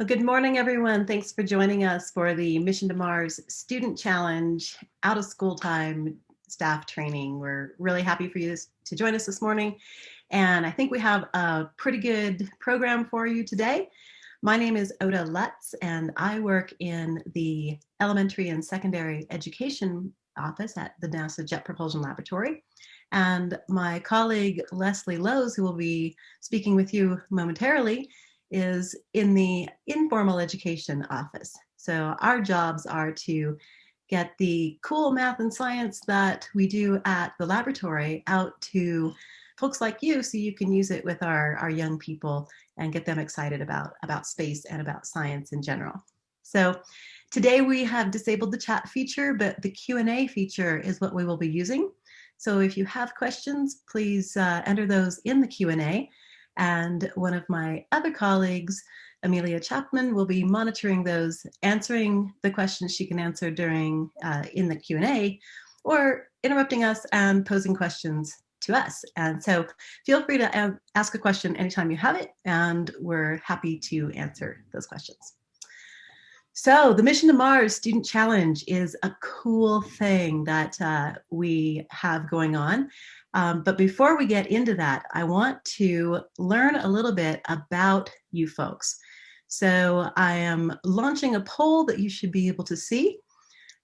Well, good morning, everyone. Thanks for joining us for the Mission to Mars Student Challenge out of school time staff training. We're really happy for you to join us this morning. And I think we have a pretty good program for you today. My name is Ota Lutz, and I work in the elementary and secondary education office at the NASA Jet Propulsion Laboratory. And my colleague Leslie Lowes, who will be speaking with you momentarily, is in the informal education office. So our jobs are to get the cool math and science that we do at the laboratory out to folks like you so you can use it with our, our young people and get them excited about, about space and about science in general. So today we have disabled the chat feature, but the Q&A feature is what we will be using. So if you have questions, please uh, enter those in the Q&A and one of my other colleagues, Amelia Chapman, will be monitoring those, answering the questions she can answer during uh, in the Q&A, or interrupting us and posing questions to us. And so feel free to ask a question anytime you have it, and we're happy to answer those questions. So the Mission to Mars Student Challenge is a cool thing that uh, we have going on. Um, but before we get into that, I want to learn a little bit about you folks. So I am launching a poll that you should be able to see.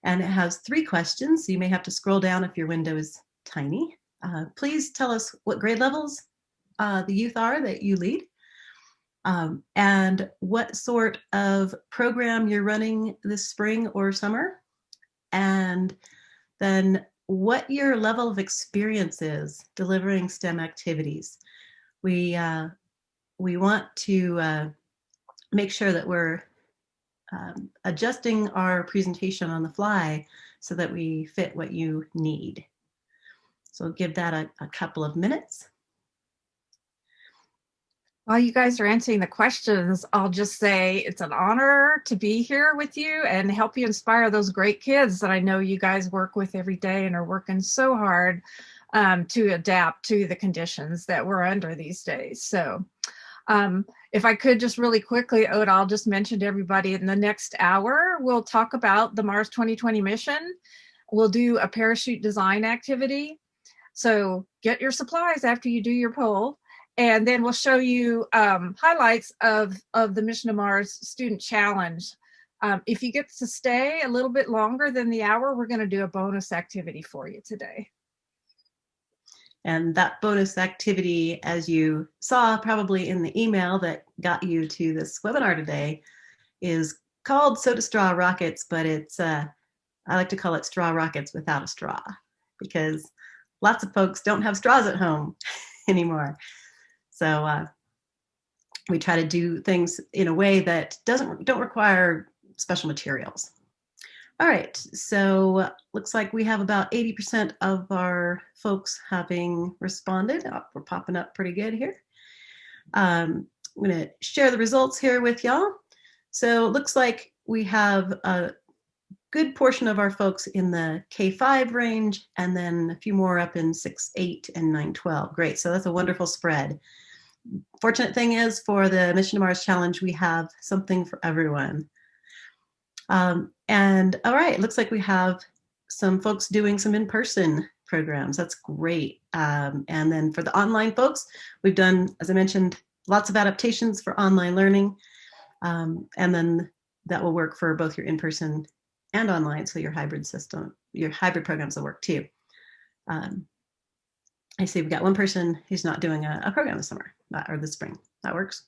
And it has three questions. So you may have to scroll down if your window is tiny. Uh, please tell us what grade levels uh, the youth are that you lead. Um, and what sort of program you're running this spring or summer. And then what your level of experience is delivering STEM activities. We, uh, we want to uh, make sure that we're um, adjusting our presentation on the fly so that we fit what you need. So give that a, a couple of minutes. While you guys are answering the questions, I'll just say it's an honor to be here with you and help you inspire those great kids that I know you guys work with every day and are working so hard um, to adapt to the conditions that we're under these days. So um, if I could just really quickly, Ota, I'll just mention to everybody in the next hour, we'll talk about the Mars 2020 mission. We'll do a parachute design activity. So get your supplies after you do your poll and then we'll show you um, highlights of, of the Mission to Mars Student Challenge. Um, if you get to stay a little bit longer than the hour, we're going to do a bonus activity for you today. And that bonus activity, as you saw probably in the email that got you to this webinar today, is called Soda Straw Rockets, but it's, uh, I like to call it straw rockets without a straw because lots of folks don't have straws at home anymore. So uh, we try to do things in a way that doesn't don't require special materials. All right, so looks like we have about 80% of our folks having responded. Oh, we're popping up pretty good here. Um, I'm gonna share the results here with y'all. So it looks like we have a good portion of our folks in the K5 range and then a few more up in 6, 8, and 9, 12. Great, so that's a wonderful spread fortunate thing is for the Mission to Mars Challenge, we have something for everyone. Um, and all right, looks like we have some folks doing some in-person programs. That's great. Um, and then for the online folks, we've done, as I mentioned, lots of adaptations for online learning. Um, and then that will work for both your in-person and online. So your hybrid system, your hybrid programs will work too. Um, I see we've got one person who's not doing a, a program this summer or this spring. That works.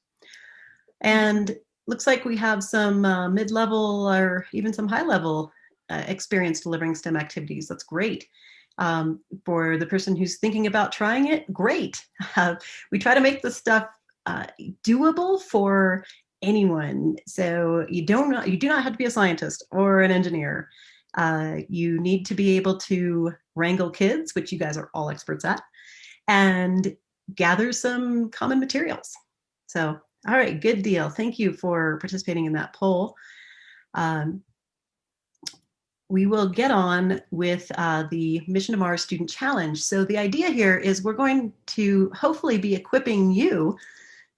And looks like we have some uh, mid-level or even some high-level uh, experience delivering STEM activities. That's great. Um, for the person who's thinking about trying it, great. Uh, we try to make this stuff uh, doable for anyone. So you don't you do not have to be a scientist or an engineer. Uh, you need to be able to wrangle kids, which you guys are all experts at and gather some common materials. So, all right, good deal. Thank you for participating in that poll. Um, we will get on with uh, the Mission to Mars Student Challenge. So the idea here is we're going to hopefully be equipping you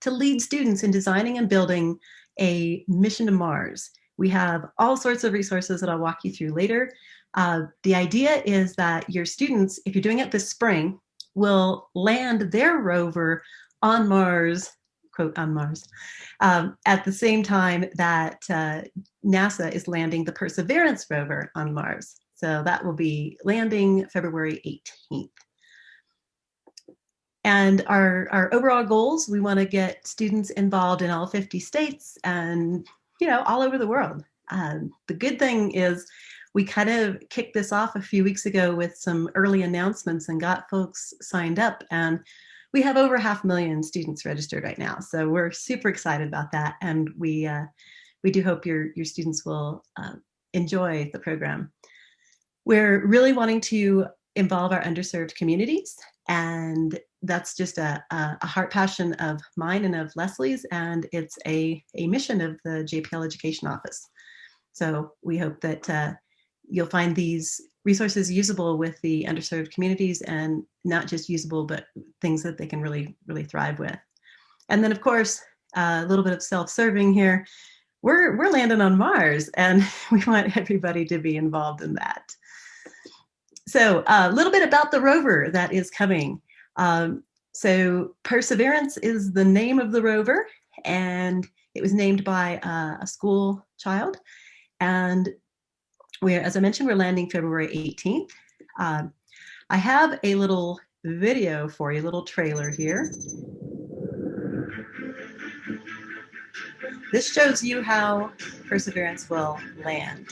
to lead students in designing and building a mission to Mars. We have all sorts of resources that I'll walk you through later. Uh, the idea is that your students, if you're doing it this spring, will land their rover on Mars, quote, on Mars, um, at the same time that uh, NASA is landing the Perseverance rover on Mars. So that will be landing February 18th. And our, our overall goals, we want to get students involved in all 50 states and, you know, all over the world. Um, the good thing is we kind of kicked this off a few weeks ago with some early announcements and got folks signed up. And we have over half a million students registered right now. So we're super excited about that. And we, uh, we do hope your, your students will uh, enjoy the program. We're really wanting to involve our underserved communities and that's just a, a, heart passion of mine and of Leslie's, and it's a, a mission of the JPL Education Office. So we hope that uh, you'll find these resources usable with the underserved communities and not just usable, but things that they can really, really thrive with. And then of course, uh, a little bit of self-serving here. We're, we're landing on Mars and we want everybody to be involved in that. So a little bit about the rover that is coming. Um, so Perseverance is the name of the rover and it was named by uh, a school child. And we're, as I mentioned, we're landing February 18th. Um, I have a little video for you, a little trailer here. This shows you how Perseverance will land.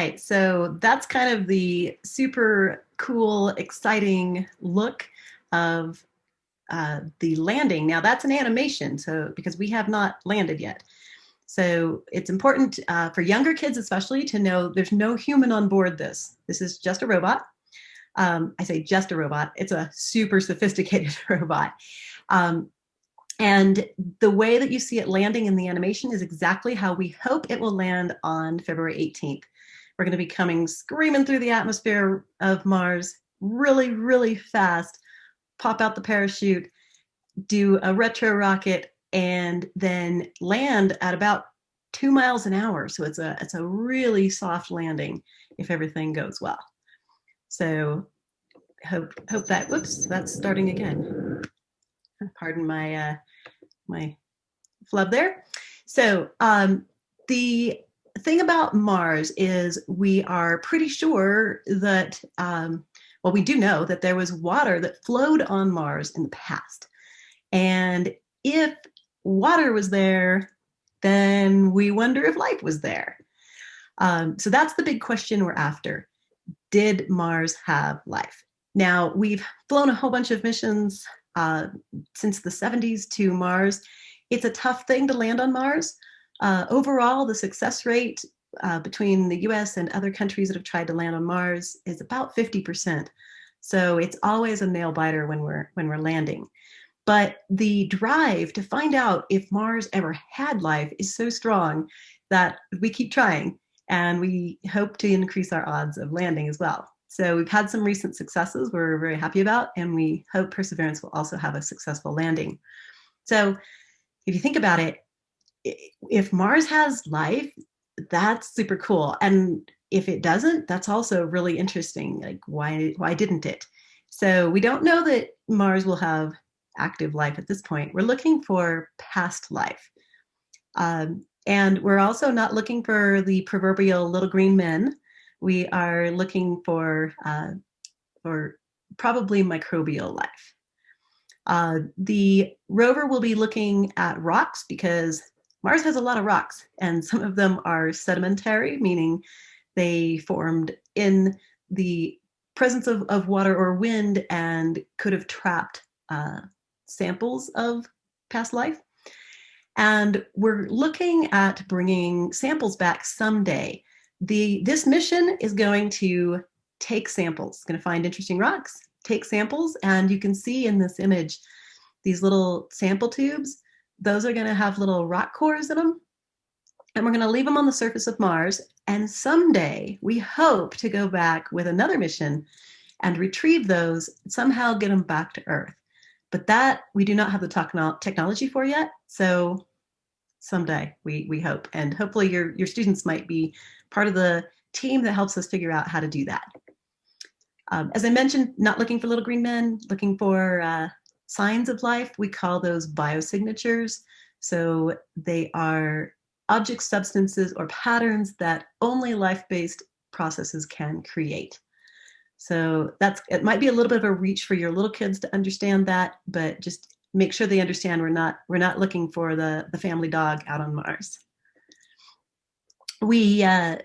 Right, so that's kind of the super cool, exciting look of uh, the landing. Now that's an animation, so because we have not landed yet. So it's important uh, for younger kids especially to know there's no human on board this. This is just a robot. Um, I say just a robot, it's a super sophisticated robot. Um, and the way that you see it landing in the animation is exactly how we hope it will land on February 18th. We're going to be coming screaming through the atmosphere of Mars really, really fast, pop out the parachute, do a retro rocket, and then land at about two miles an hour. So it's a, it's a really soft landing if everything goes well. So hope, hope that, whoops, that's starting again. Pardon my, uh, my flub there. So um, the thing about Mars is we are pretty sure that, um, well, we do know that there was water that flowed on Mars in the past. And if water was there, then we wonder if life was there. Um, so that's the big question we're after. Did Mars have life? Now, we've flown a whole bunch of missions uh, since the 70s to Mars. It's a tough thing to land on Mars. Uh, overall, the success rate uh, between the US and other countries that have tried to land on Mars is about 50%. So it's always a nail biter when we're, when we're landing. But the drive to find out if Mars ever had life is so strong that we keep trying and we hope to increase our odds of landing as well. So we've had some recent successes we're very happy about, and we hope Perseverance will also have a successful landing. So if you think about it, if Mars has life, that's super cool. And if it doesn't, that's also really interesting. Like why, why didn't it? So we don't know that Mars will have active life at this point. We're looking for past life. Um, and we're also not looking for the proverbial little green men. We are looking for, uh, for probably microbial life. Uh, the rover will be looking at rocks because Mars has a lot of rocks, and some of them are sedimentary, meaning they formed in the presence of, of water or wind and could have trapped uh, samples of past life. And we're looking at bringing samples back someday. The, this mission is going to take samples, it's going to find interesting rocks, take samples, and you can see in this image these little sample tubes. Those are going to have little rock cores in them. And we're going to leave them on the surface of Mars. And someday we hope to go back with another mission and retrieve those, somehow get them back to Earth. But that we do not have the technology for yet. So someday we, we hope. And hopefully your, your students might be part of the team that helps us figure out how to do that. Um, as I mentioned, not looking for little green men, looking for uh, signs of life. We call those biosignatures. So they are object substances or patterns that only life-based processes can create. So that's it might be a little bit of a reach for your little kids to understand that, but just make sure they understand we're not we're not looking for the the family dog out on Mars. We uh,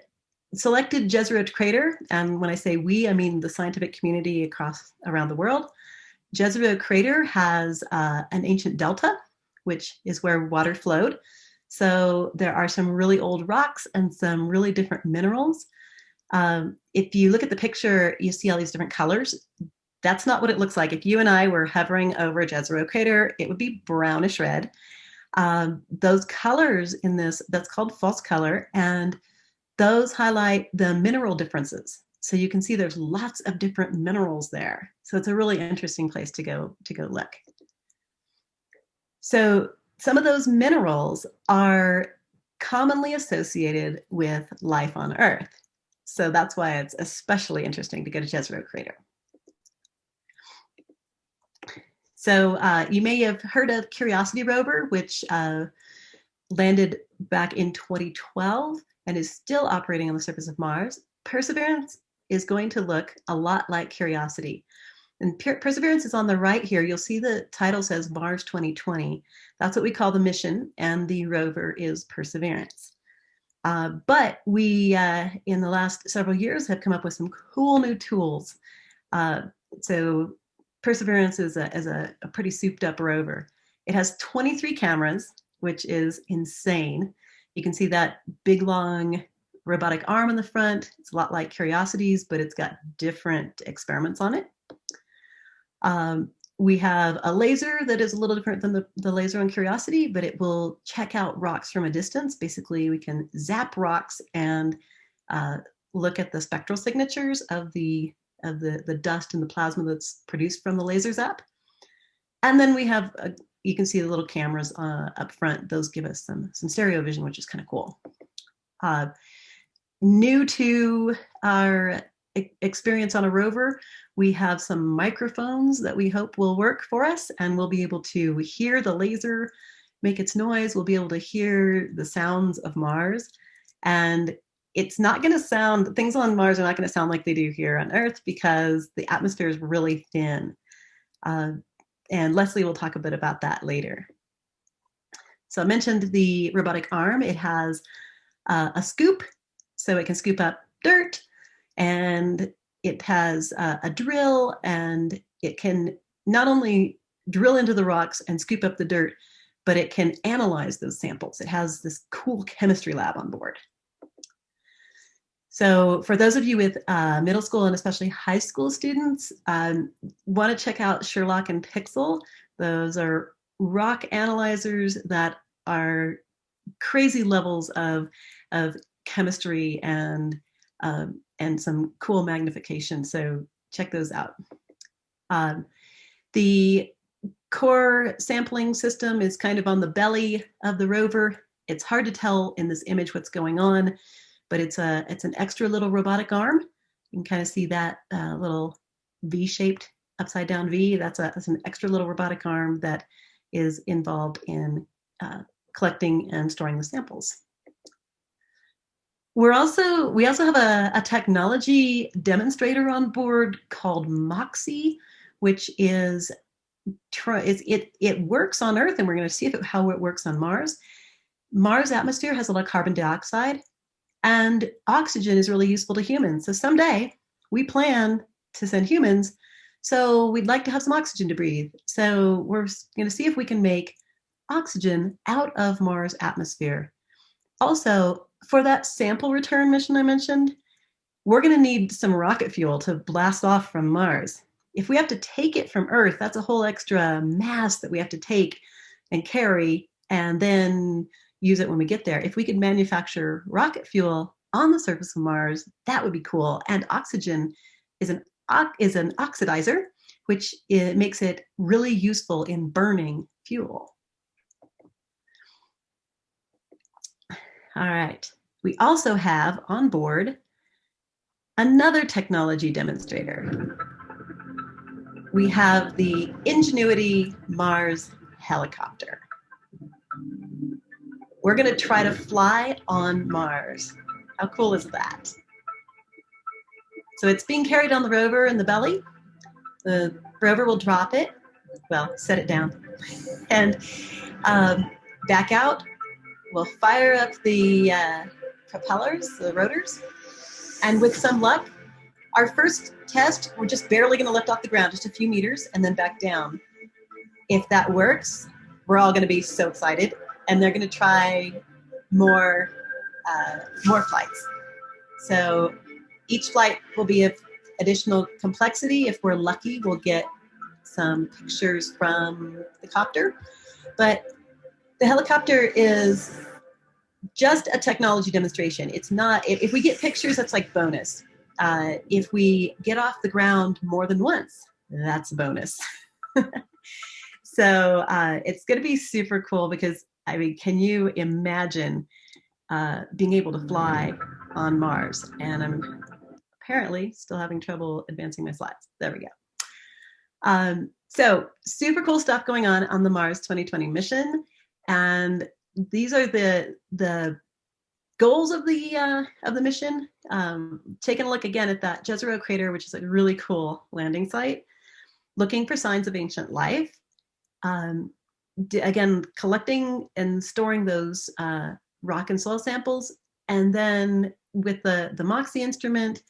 selected Jezero Crater, and when I say we, I mean the scientific community across around the world. Jezero Crater has uh, an ancient delta, which is where water flowed. So there are some really old rocks and some really different minerals um, if you look at the picture, you see all these different colors. That's not what it looks like. If you and I were hovering over Jezero crater, it would be brownish red. Um, those colors in this, that's called false color, and those highlight the mineral differences. So you can see there's lots of different minerals there. So it's a really interesting place to go to go look. So some of those minerals are commonly associated with life on Earth. So that's why it's especially interesting to go to Jezero Crater. So uh, you may have heard of Curiosity rover, which uh, landed back in 2012 and is still operating on the surface of Mars. Perseverance is going to look a lot like Curiosity. And Perseverance is on the right here. You'll see the title says Mars 2020. That's what we call the mission, and the rover is Perseverance. Uh, but we, uh, in the last several years, have come up with some cool new tools. Uh, so Perseverance is, a, is a, a pretty souped up rover. It has 23 cameras, which is insane. You can see that big, long robotic arm in the front. It's a lot like Curiosity's, but it's got different experiments on it. Um, we have a laser that is a little different than the, the laser on Curiosity, but it will check out rocks from a distance. Basically, we can zap rocks and uh, look at the spectral signatures of the of the, the dust and the plasma that's produced from the laser zap. And then we have, a, you can see the little cameras uh, up front. Those give us some, some stereo vision, which is kind of cool. Uh, new to our experience on a rover, we have some microphones that we hope will work for us and we'll be able to hear the laser make its noise. We'll be able to hear the sounds of Mars. And it's not going to sound, things on Mars are not going to sound like they do here on Earth because the atmosphere is really thin. Uh, and Leslie will talk a bit about that later. So I mentioned the robotic arm. It has uh, a scoop, so it can scoop up dirt, and it has uh, a drill and it can not only drill into the rocks and scoop up the dirt, but it can analyze those samples. It has this cool chemistry lab on board. So for those of you with uh, middle school and especially high school students, um, want to check out SHERLOC and PIXL. Those are rock analyzers that are crazy levels of, of chemistry and um, and some cool magnification. So check those out. Um, the core sampling system is kind of on the belly of the rover. It's hard to tell in this image what's going on, but it's a it's an extra little robotic arm. You can kind of see that uh, little V-shaped upside down V. That's, a, that's an extra little robotic arm that is involved in uh, collecting and storing the samples. We're also we also have a, a technology demonstrator on board called Moxie, which is is it it works on Earth, and we're going to see if it, how it works on Mars. Mars atmosphere has a lot of carbon dioxide, and oxygen is really useful to humans. So someday we plan to send humans. So we'd like to have some oxygen to breathe. So we're going to see if we can make oxygen out of Mars atmosphere. Also, for that sample return mission I mentioned, we're going to need some rocket fuel to blast off from Mars. If we have to take it from Earth, that's a whole extra mass that we have to take and carry and then use it when we get there. If we could manufacture rocket fuel on the surface of Mars, that would be cool. And oxygen is an is an oxidizer, which it makes it really useful in burning fuel. All right. We also have on board another technology demonstrator. We have the Ingenuity Mars helicopter. We're going to try to fly on Mars. How cool is that? So it's being carried on the rover in the belly. The rover will drop it, well, set it down, and um, back out We'll fire up the uh, propellers, the rotors, and with some luck, our first test, we're just barely going to lift off the ground, just a few meters, and then back down. If that works, we're all going to be so excited, and they're going to try more, uh, more flights. So each flight will be of additional complexity. If we're lucky, we'll get some pictures from the copter. But the helicopter is just a technology demonstration. It's not, if, if we get pictures, that's like bonus. Uh, if we get off the ground more than once, that's a bonus. so uh, it's going to be super cool because, I mean, can you imagine uh, being able to fly on Mars? And I'm apparently still having trouble advancing my slides. There we go. Um, so super cool stuff going on on the Mars 2020 mission. And these are the the goals of the uh, of the mission. Um, taking a look again at that Jezero crater, which is a really cool landing site. Looking for signs of ancient life. Um, again, collecting and storing those uh, rock and soil samples, and then with the the MOXIE instrument,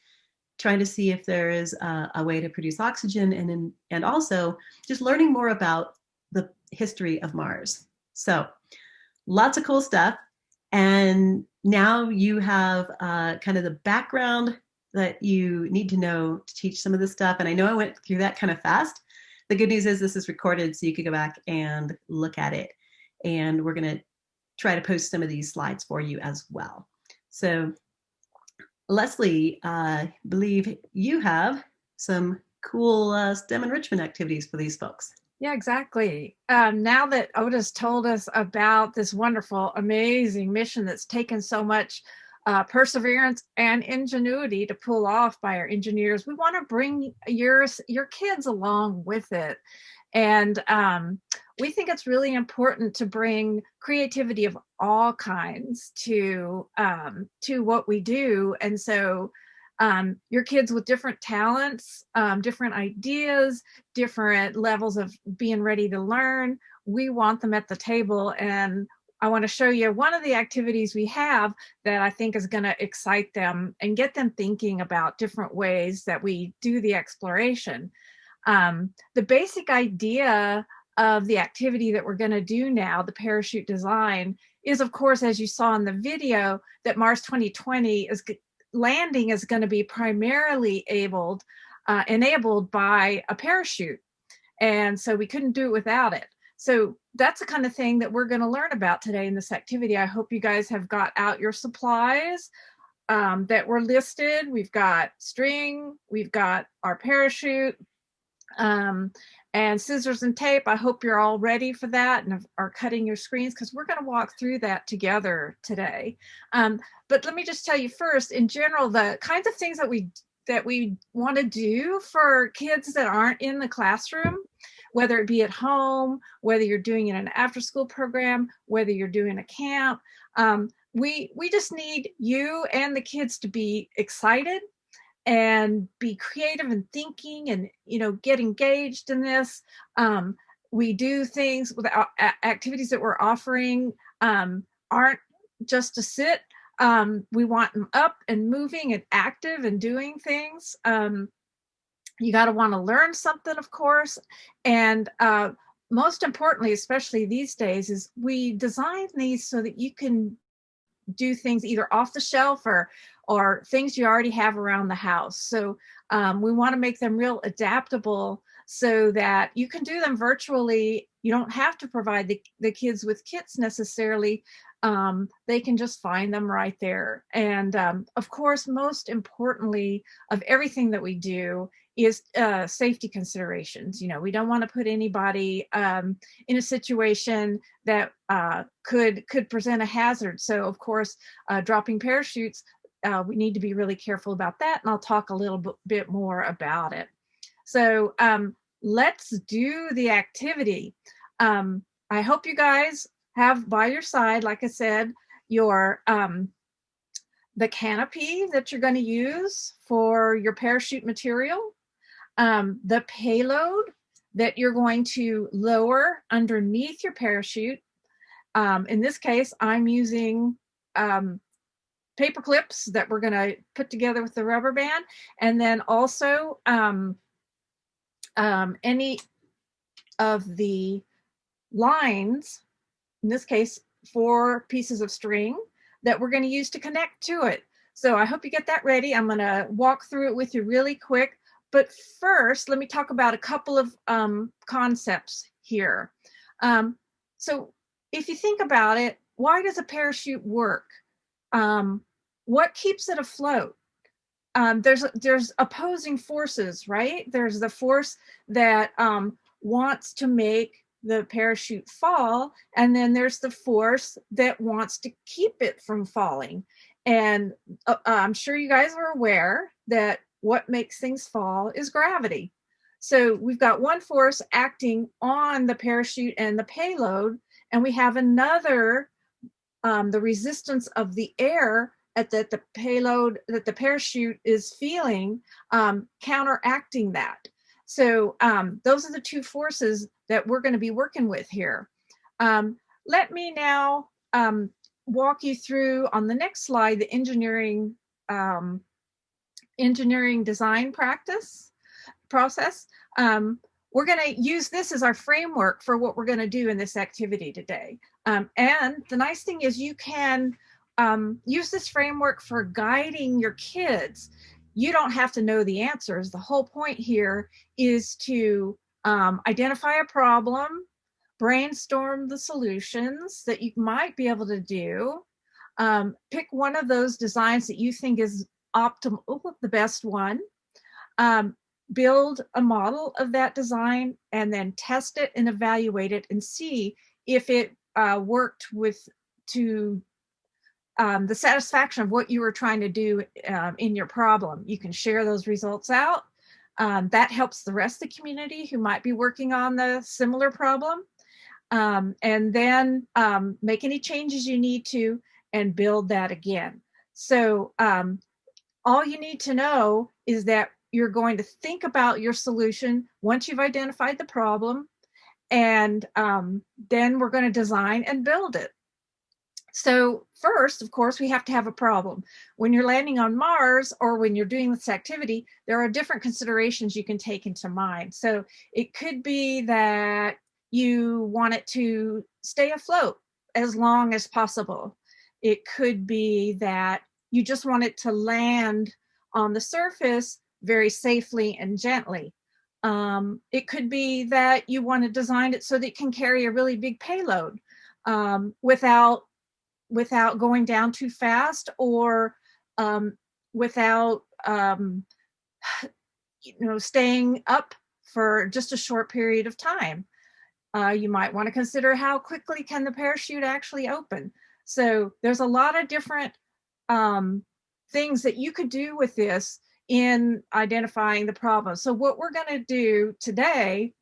trying to see if there is a, a way to produce oxygen, and in, and also just learning more about the history of Mars. So lots of cool stuff. And now you have uh, kind of the background that you need to know to teach some of this stuff. And I know I went through that kind of fast. The good news is this is recorded so you can go back and look at it. And we're going to try to post some of these slides for you as well. So Leslie, I uh, believe you have some cool uh, STEM enrichment activities for these folks. Yeah, exactly. Um, now that Otis told us about this wonderful, amazing mission that's taken so much uh, perseverance and ingenuity to pull off by our engineers, we want to bring your, your kids along with it. And um, we think it's really important to bring creativity of all kinds to um, to what we do. And so um, your kids with different talents, um, different ideas, different levels of being ready to learn. We want them at the table and I want to show you one of the activities we have that I think is going to excite them and get them thinking about different ways that we do the exploration. Um, the basic idea of the activity that we're going to do now, the parachute design, is of course, as you saw in the video, that Mars 2020 is landing is going to be primarily abled, uh, enabled by a parachute. And so we couldn't do it without it. So that's the kind of thing that we're going to learn about today in this activity. I hope you guys have got out your supplies um, that were listed. We've got string, we've got our parachute, um, and scissors and tape. I hope you're all ready for that and are cutting your screens because we're going to walk through that together today. Um, but let me just tell you first, in general, the kinds of things that we that we want to do for kids that aren't in the classroom, whether it be at home, whether you're doing it in an after school program, whether you're doing a camp, um, we we just need you and the kids to be excited and be creative and thinking and you know get engaged in this um, we do things with activities that we're offering um, aren't just to sit um, we want them up and moving and active and doing things um, you got to want to learn something of course and uh, most importantly especially these days is we design these so that you can do things either off the shelf or or things you already have around the house. So um, we want to make them real adaptable so that you can do them virtually. You don't have to provide the, the kids with kits necessarily. Um, they can just find them right there. And um, of course, most importantly of everything that we do is uh, safety considerations. You know, we don't want to put anybody um, in a situation that uh, could could present a hazard. So of course, uh, dropping parachutes, uh, we need to be really careful about that. And I'll talk a little bit more about it. So um, let's do the activity. Um, I hope you guys have by your side, like I said, your um, the canopy that you're going to use for your parachute material um, the payload that you're going to lower underneath your parachute. Um, in this case, I'm using um, paper clips that we're going to put together with the rubber band. And then also um, um, any of the lines, in this case, four pieces of string that we're going to use to connect to it. So I hope you get that ready. I'm going to walk through it with you really quick. But first, let me talk about a couple of um, concepts here. Um, so if you think about it, why does a parachute work? Um, what keeps it afloat? Um, there's there's opposing forces, right? There's the force that um, wants to make the parachute fall, and then there's the force that wants to keep it from falling. And uh, I'm sure you guys are aware that what makes things fall is gravity. So we've got one force acting on the parachute and the payload, and we have another, um, the resistance of the air at that the payload that the parachute is feeling um, counteracting that. So um, those are the two forces that we're going to be working with here. Um, let me now um, walk you through on the next slide the engineering um, engineering design practice process. Um, we're going to use this as our framework for what we're going to do in this activity today. Um, and the nice thing is you can um, use this framework for guiding your kids. You don't have to know the answers. The whole point here is to um, identify a problem, brainstorm the solutions that you might be able to do, um, pick one of those designs that you think is optimal, the best one, um, build a model of that design and then test it and evaluate it and see if it uh, worked with to um, the satisfaction of what you were trying to do um, in your problem. You can share those results out. Um, that helps the rest of the community who might be working on the similar problem. Um, and then um, make any changes you need to and build that again. So um, all you need to know is that you're going to think about your solution once you've identified the problem, and um, then we're going to design and build it. So first, of course, we have to have a problem. When you're landing on Mars or when you're doing this activity, there are different considerations you can take into mind. So it could be that you want it to stay afloat as long as possible. It could be that you just want it to land on the surface very safely and gently. Um, it could be that you want to design it so that it can carry a really big payload um, without without going down too fast or um, without um, you know staying up for just a short period of time. Uh, you might want to consider how quickly can the parachute actually open. So there's a lot of different um, things that you could do with this in identifying the problem. So what we're going to do today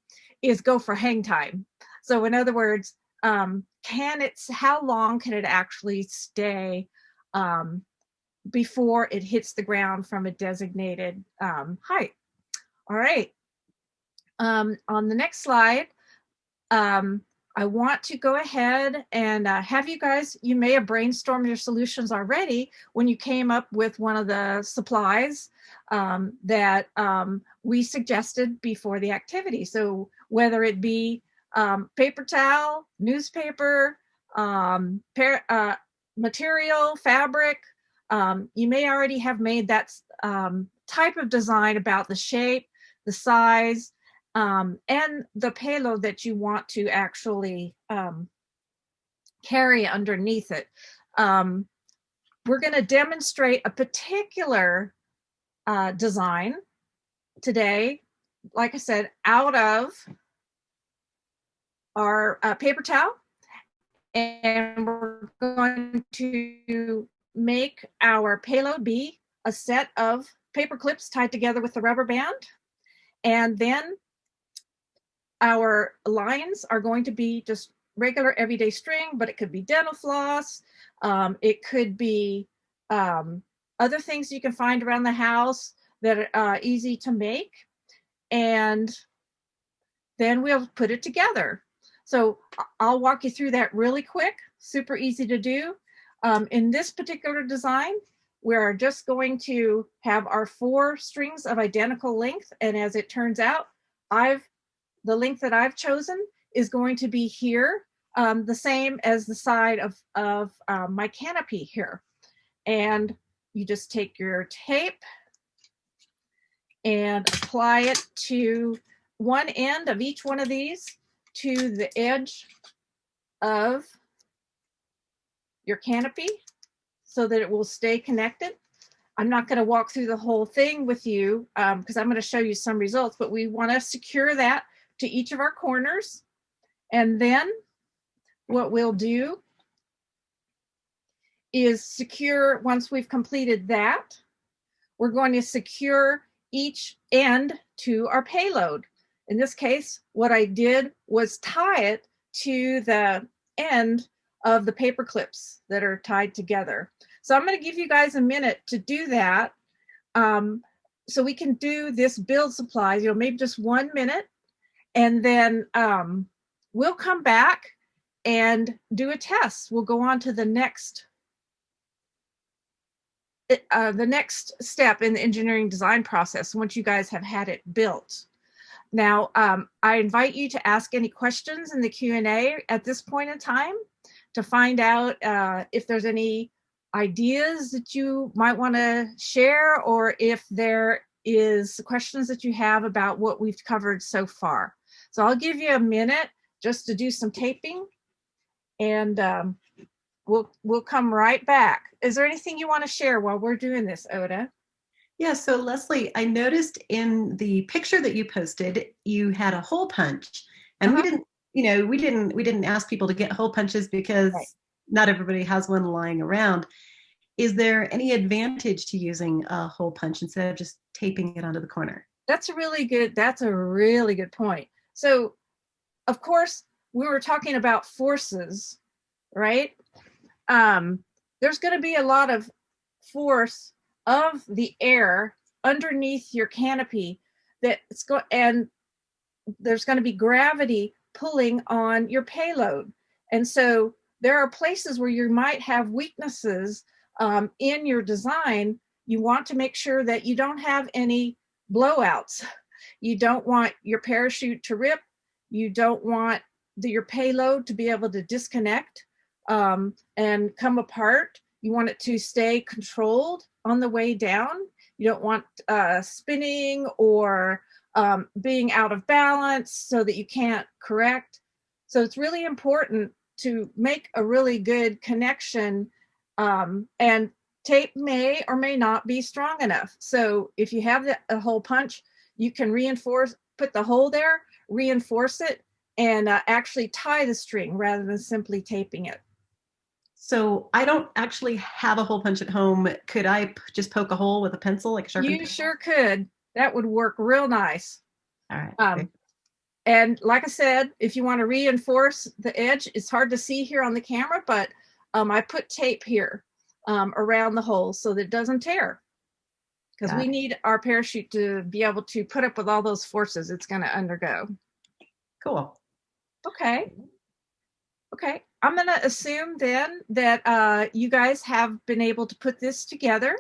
is go for hang time. So in other words, um, can it, how long can it actually stay um, before it hits the ground from a designated um, height? All right. Um, on the next slide, um, I want to go ahead and uh, have you guys, you may have brainstormed your solutions already when you came up with one of the supplies um, that um, we suggested before the activity. So whether it be um, paper towel, newspaper, um, uh, material, fabric, um, you may already have made that um, type of design about the shape, the size, um, and the payload that you want to actually um, carry underneath it. Um, we're going to demonstrate a particular uh, design today, like I said, out of our uh, paper towel. And we're going to make our payload be a set of paper clips tied together with a rubber band. And then our lines are going to be just regular everyday string, but it could be dental floss. Um, it could be um, other things you can find around the house that are uh, easy to make. And then we'll put it together. So I'll walk you through that really quick, super easy to do. Um, in this particular design, we're just going to have our four strings of identical length. And as it turns out, I've the length that I've chosen is going to be here, um, the same as the side of, of um, my canopy here. And you just take your tape and apply it to one end of each one of these to the edge of your canopy so that it will stay connected. I'm not going to walk through the whole thing with you because um, I'm going to show you some results, but we want to secure that to each of our corners. And then what we'll do is secure, once we've completed that, we're going to secure each end to our payload. In this case, what I did was tie it to the end of the paper clips that are tied together. So I'm going to give you guys a minute to do that. Um, so we can do this build supplies, you know, maybe just one minute. And then um, we'll come back and do a test. We'll go on to the next uh, the next step in the engineering design process once you guys have had it built. Now, um, I invite you to ask any questions in the Q&A at this point in time to find out uh, if there's any ideas that you might want to share or if there is questions that you have about what we've covered so far. So I'll give you a minute just to do some taping and um, we'll we'll come right back. Is there anything you want to share while we're doing this, Ota? Yeah, so Leslie, I noticed in the picture that you posted, you had a hole punch. And uh -huh. we didn't, you know, we didn't we didn't ask people to get hole punches because right. not everybody has one lying around. Is there any advantage to using a hole punch instead of just taping it onto the corner? That's a really good that's a really good point. So, of course, we were talking about forces, right? Um, there's going to be a lot of force of the air underneath your canopy that's go and there's going to be gravity pulling on your payload. And so there are places where you might have weaknesses um, in your design. You want to make sure that you don't have any blowouts. You don't want your parachute to rip. You don't want the, your payload to be able to disconnect um, and come apart. You want it to stay controlled on the way down. You don't want uh, spinning or um, being out of balance so that you can't correct. So it's really important to make a really good connection um, and tape may or may not be strong enough. So if you have the, a hole punch, you can reinforce, put the hole there, reinforce it, and uh, actually tie the string rather than simply taping it. So I don't actually have a hole punch at home. Could I just poke a hole with a pencil, like a? You pencil? sure could. That would work real nice. All right. Um, and like I said, if you want to reinforce the edge, it's hard to see here on the camera, but um, I put tape here um, around the hole so that it doesn't tear. Because we need our parachute to be able to put up with all those forces it's going to undergo. Cool. Okay. Okay. I'm going to assume then that uh, you guys have been able to put this together.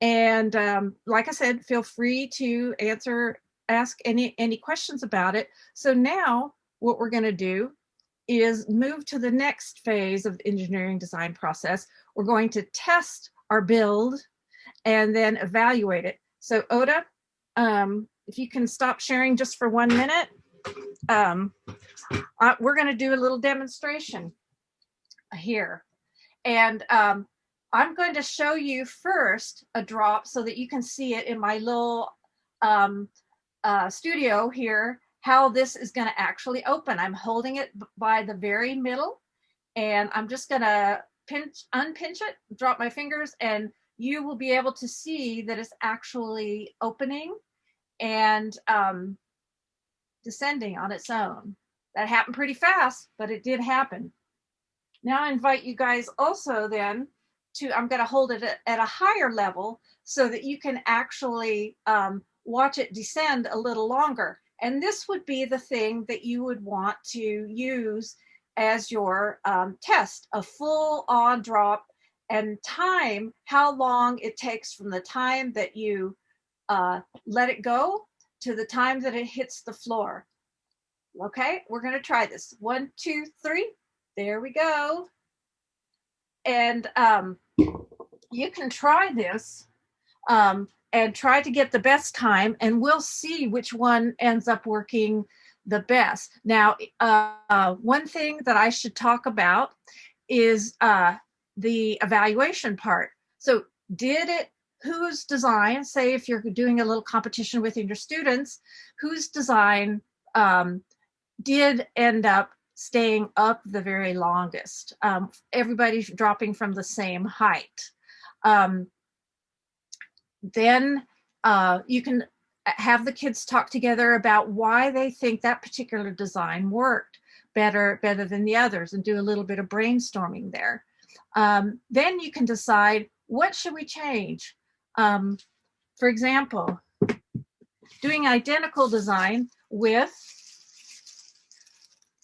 And um, like I said, feel free to answer, ask any, any questions about it. So now what we're going to do is move to the next phase of the engineering design process. We're going to test our build and then evaluate it. So Ota, um, if you can stop sharing just for one minute, um, uh, we're going to do a little demonstration here. And um, I'm going to show you first a drop so that you can see it in my little um, uh, studio here, how this is going to actually open. I'm holding it by the very middle and I'm just going to pinch, unpinch it, drop my fingers, and you will be able to see that it's actually opening and um, descending on its own. That happened pretty fast, but it did happen. Now I invite you guys also then to, I'm gonna hold it at, a higher level so that you can actually um, watch it descend a little longer. And this would be the thing that you would want to use as your um, test, a full on drop and time, how long it takes from the time that you uh, let it go to the time that it hits the floor. Okay, we're gonna try this. One, two, three. There we go. And um, you can try this um, and try to get the best time and we'll see which one ends up working the best. Now, uh, one thing that I should talk about is uh, the evaluation part. So did it, whose design, say if you're doing a little competition within your students, whose design um, did end up staying up the very longest. Um, everybody's dropping from the same height. Um, then uh, you can have the kids talk together about why they think that particular design worked better better than the others and do a little bit of brainstorming there. Um, then you can decide what should we change. Um, for example, doing identical design with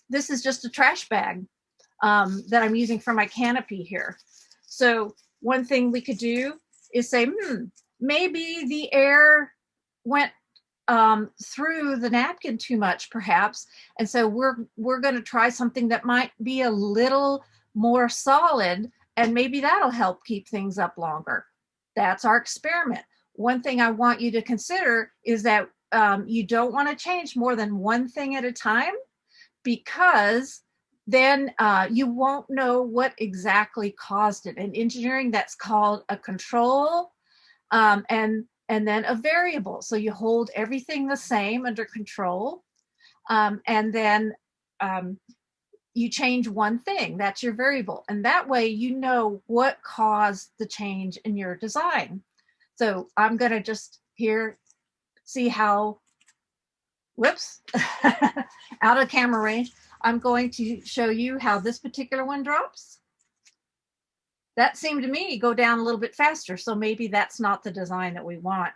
this is just a trash bag um, that I'm using for my canopy here. So one thing we could do is say, hmm, maybe the air went um, through the napkin too much, perhaps. And so we're, we're gonna try something that might be a little more solid and maybe that'll help keep things up longer. That's our experiment. One thing I want you to consider is that um, you don't wanna change more than one thing at a time because then uh, you won't know what exactly caused it. In engineering, that's called a control um, and, and then a variable. So you hold everything the same under control um, and then um, you change one thing, that's your variable. And that way you know what caused the change in your design. So I'm gonna just here see how whoops, out of camera range. I'm going to show you how this particular one drops. That seemed to me go down a little bit faster, so maybe that's not the design that we want.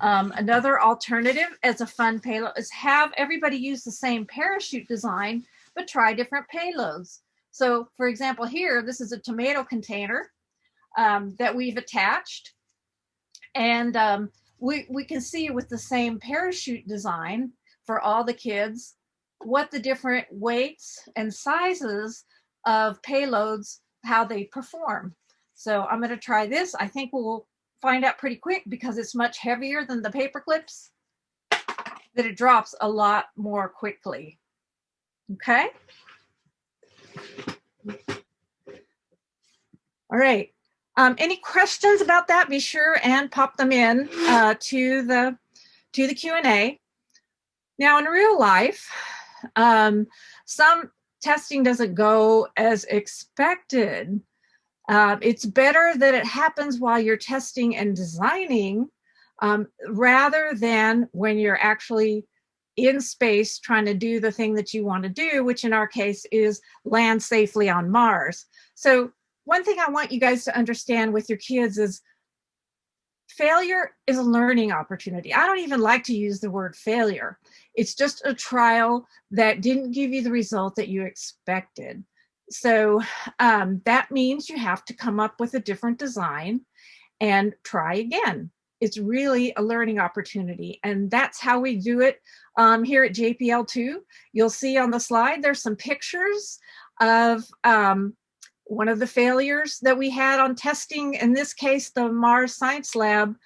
Um, another alternative as a fun payload is have everybody use the same parachute design, but try different payloads. So for example, here, this is a tomato container um, that we've attached. And um, we, we can see with the same parachute design, for all the kids what the different weights and sizes of payloads, how they perform. So I'm going to try this. I think we'll find out pretty quick because it's much heavier than the paper clips that it drops a lot more quickly. Okay. All right. Um, any questions about that? Be sure and pop them in uh, to the to the Q&A. Now in real life, um, some testing doesn't go as expected. Uh, it's better that it happens while you're testing and designing um, rather than when you're actually in space trying to do the thing that you want to do, which in our case is land safely on Mars. So one thing I want you guys to understand with your kids is failure is a learning opportunity. I don't even like to use the word failure. It's just a trial that didn't give you the result that you expected. So um, that means you have to come up with a different design and try again. It's really a learning opportunity. And that's how we do it um, here at JPL2. You'll see on the slide, there's some pictures of um, one of the failures that we had on testing, in this case, the Mars Science Lab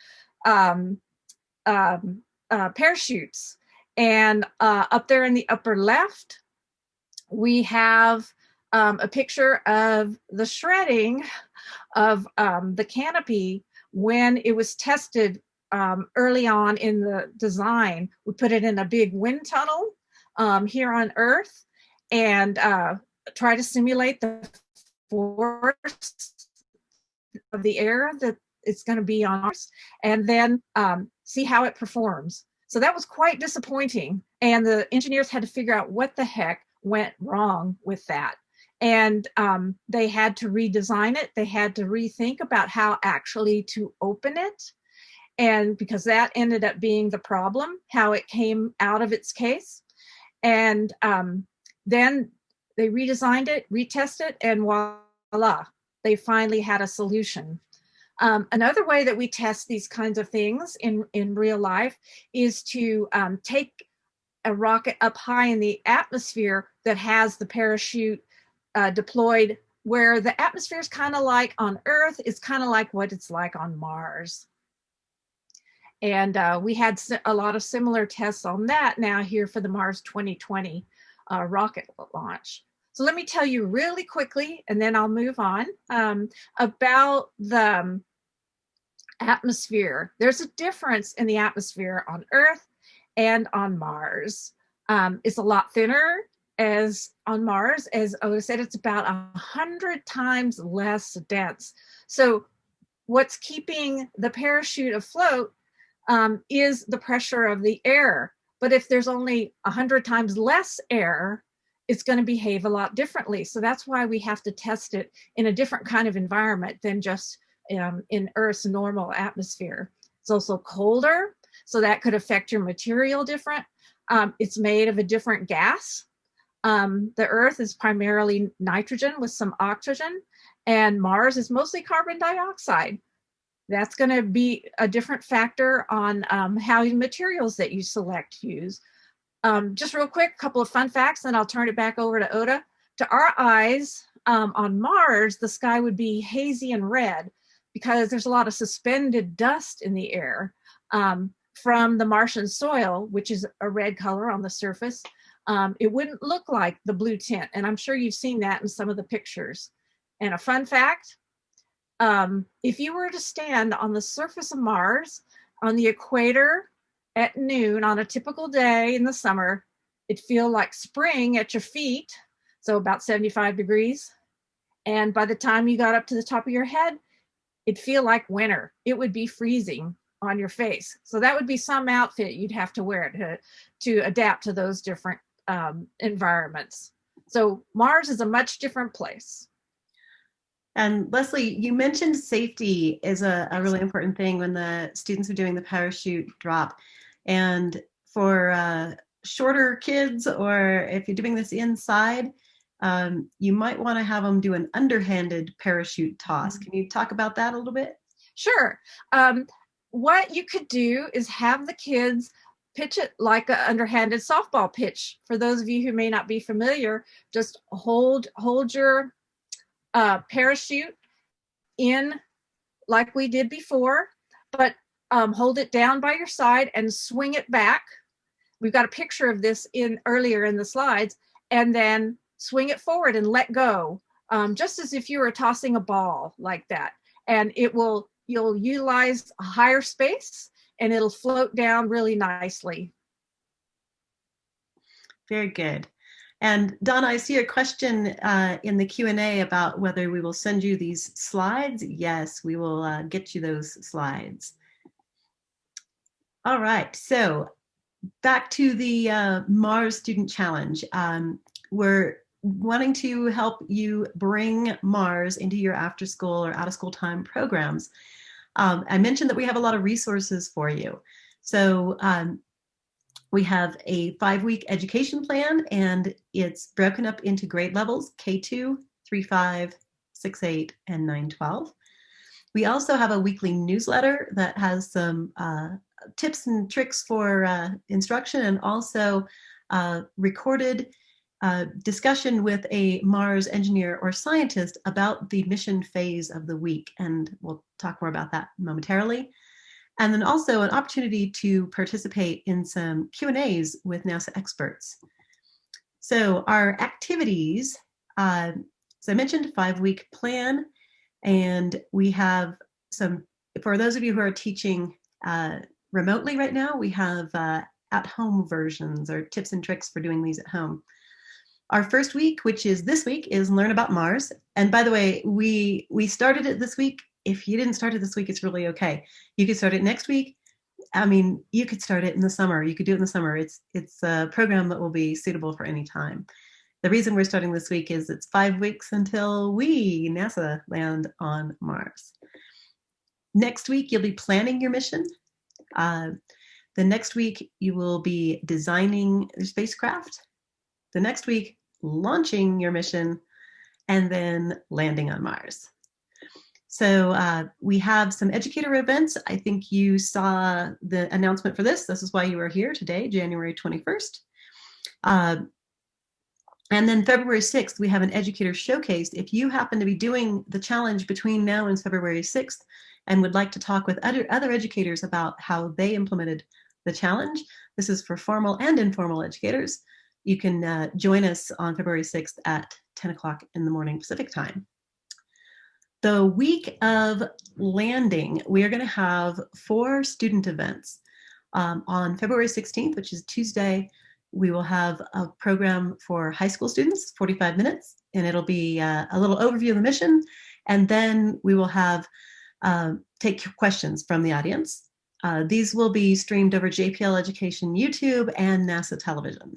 um, um, uh, parachutes. And uh, up there in the upper left, we have um, a picture of the shredding of um, the canopy when it was tested um, early on in the design. We put it in a big wind tunnel um, here on Earth and uh, try to simulate the force of the air that it's going to be on Mars, and then um, see how it performs. So that was quite disappointing. And the engineers had to figure out what the heck went wrong with that. And um, they had to redesign it. They had to rethink about how actually to open it. And because that ended up being the problem, how it came out of its case. And um, then they redesigned it, retested it, and voila, they finally had a solution. Um, another way that we test these kinds of things in, in real life is to um, take a rocket up high in the atmosphere that has the parachute uh, deployed where the atmosphere is kind of like on Earth, it's kind of like what it's like on Mars. And uh, we had a lot of similar tests on that now here for the Mars 2020 uh, rocket launch. So let me tell you really quickly, and then I'll move on, um, about the um, atmosphere. There's a difference in the atmosphere on Earth and on Mars. Um, it's a lot thinner as on Mars. As Ota said, it's about a hundred times less dense. So what's keeping the parachute afloat um, is the pressure of the air. But if there's only a hundred times less air, it's going to behave a lot differently. So that's why we have to test it in a different kind of environment than just um, in Earth's normal atmosphere. It's also colder, so that could affect your material different. Um, it's made of a different gas. Um, the Earth is primarily nitrogen with some oxygen, and Mars is mostly carbon dioxide. That's going to be a different factor on um, how materials that you select use. Um, just real quick, a couple of fun facts, and I'll turn it back over to Ota. To our eyes, um, on Mars, the sky would be hazy and red because there's a lot of suspended dust in the air um, from the Martian soil, which is a red color on the surface. Um, it wouldn't look like the blue tint, and I'm sure you've seen that in some of the pictures. And a fun fact, um, if you were to stand on the surface of Mars on the equator at noon on a typical day in the summer, it'd feel like spring at your feet, so about 75 degrees. And by the time you got up to the top of your head, it'd feel like winter. It would be freezing on your face. So that would be some outfit you'd have to wear to, to adapt to those different um, environments. So Mars is a much different place. And Leslie, you mentioned safety is a, a really important thing when the students are doing the parachute drop. And for uh, shorter kids, or if you're doing this inside, um, you might want to have them do an underhanded parachute toss. Mm-hmm. Can you talk about that a little bit? Sure. Um, what you could do is have the kids pitch it like an underhanded softball pitch. For those of you who may not be familiar, just hold hold your uh, parachute in like we did before, but um, hold it down by your side and swing it back. We've got a picture of this in earlier in the slides, and then swing it forward and let go, um, just as if you were tossing a ball like that. And it will, you'll utilize a higher space and it'll float down really nicely. Very good. And Donna, I see a question uh, in the Q&A about whether we will send you these slides. Yes, we will uh, get you those slides. All right, so back to the uh, Mars Student Challenge. Um, we're wanting to help you bring Mars into your after school or out of school time programs. Um, I mentioned that we have a lot of resources for you. So um, we have a five week education plan and it's broken up into grade levels K2, 3, 5, 6, 8, and 9, 12. We also have a weekly newsletter that has some uh, tips and tricks for uh, instruction and also uh, recorded uh, discussion with a Mars engineer or scientist about the mission phase of the week. And we'll talk more about that momentarily. And then also an opportunity to participate in some Q&As with NASA experts. So our activities, uh, as I mentioned, five-week plan, and we have some, for those of you who are teaching uh, remotely right now, we have uh, at-home versions or tips and tricks for doing these at home. Our first week, which is this week, is Learn About Mars. And by the way, we we started it this week. If you didn't start it this week, it's really okay. You could start it next week. I mean, you could start it in the summer. You could do it in the summer. It's it's a program that will be suitable for any time. The reason we're starting this week is it's five weeks until we, NASA, land on Mars. Next week, you'll be planning your mission. Uh, the next week, you will be designing your spacecraft. The next week, launching your mission, and then landing on Mars. So uh, we have some educator events. I think you saw the announcement for this. This is why you are here today, January 21st. Uh, and then February 6th, we have an educator showcase. If you happen to be doing the challenge between now and February 6th and would like to talk with other, other educators about how they implemented the challenge, this is for formal and informal educators. You can uh, join us on February 6th at 10 o'clock in the morning Pacific time. The week of landing, we are going to have four student events. Um, on February 16th, which is Tuesday, we will have a program for high school students, 45 minutes, and it'll be uh, a little overview of the mission. And then we will have uh, take questions from the audience. Uh, these will be streamed over JPL Education YouTube and NASA television.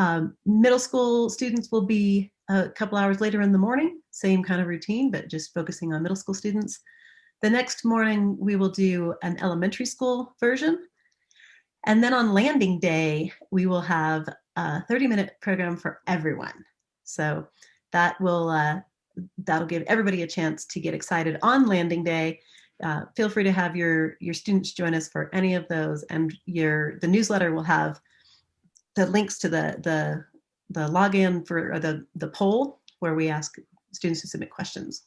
Um, middle school students will be a couple hours later in the morning, same kind of routine, but just focusing on middle school students. The next morning, we will do an elementary school version and then on landing day, we will have a 30 minute program for everyone. So that will, uh, that'll give everybody a chance to get excited on landing day. Uh, feel free to have your, your students join us for any of those and your, the newsletter will have the links to the, the, the login for the, the poll where we ask students to submit questions.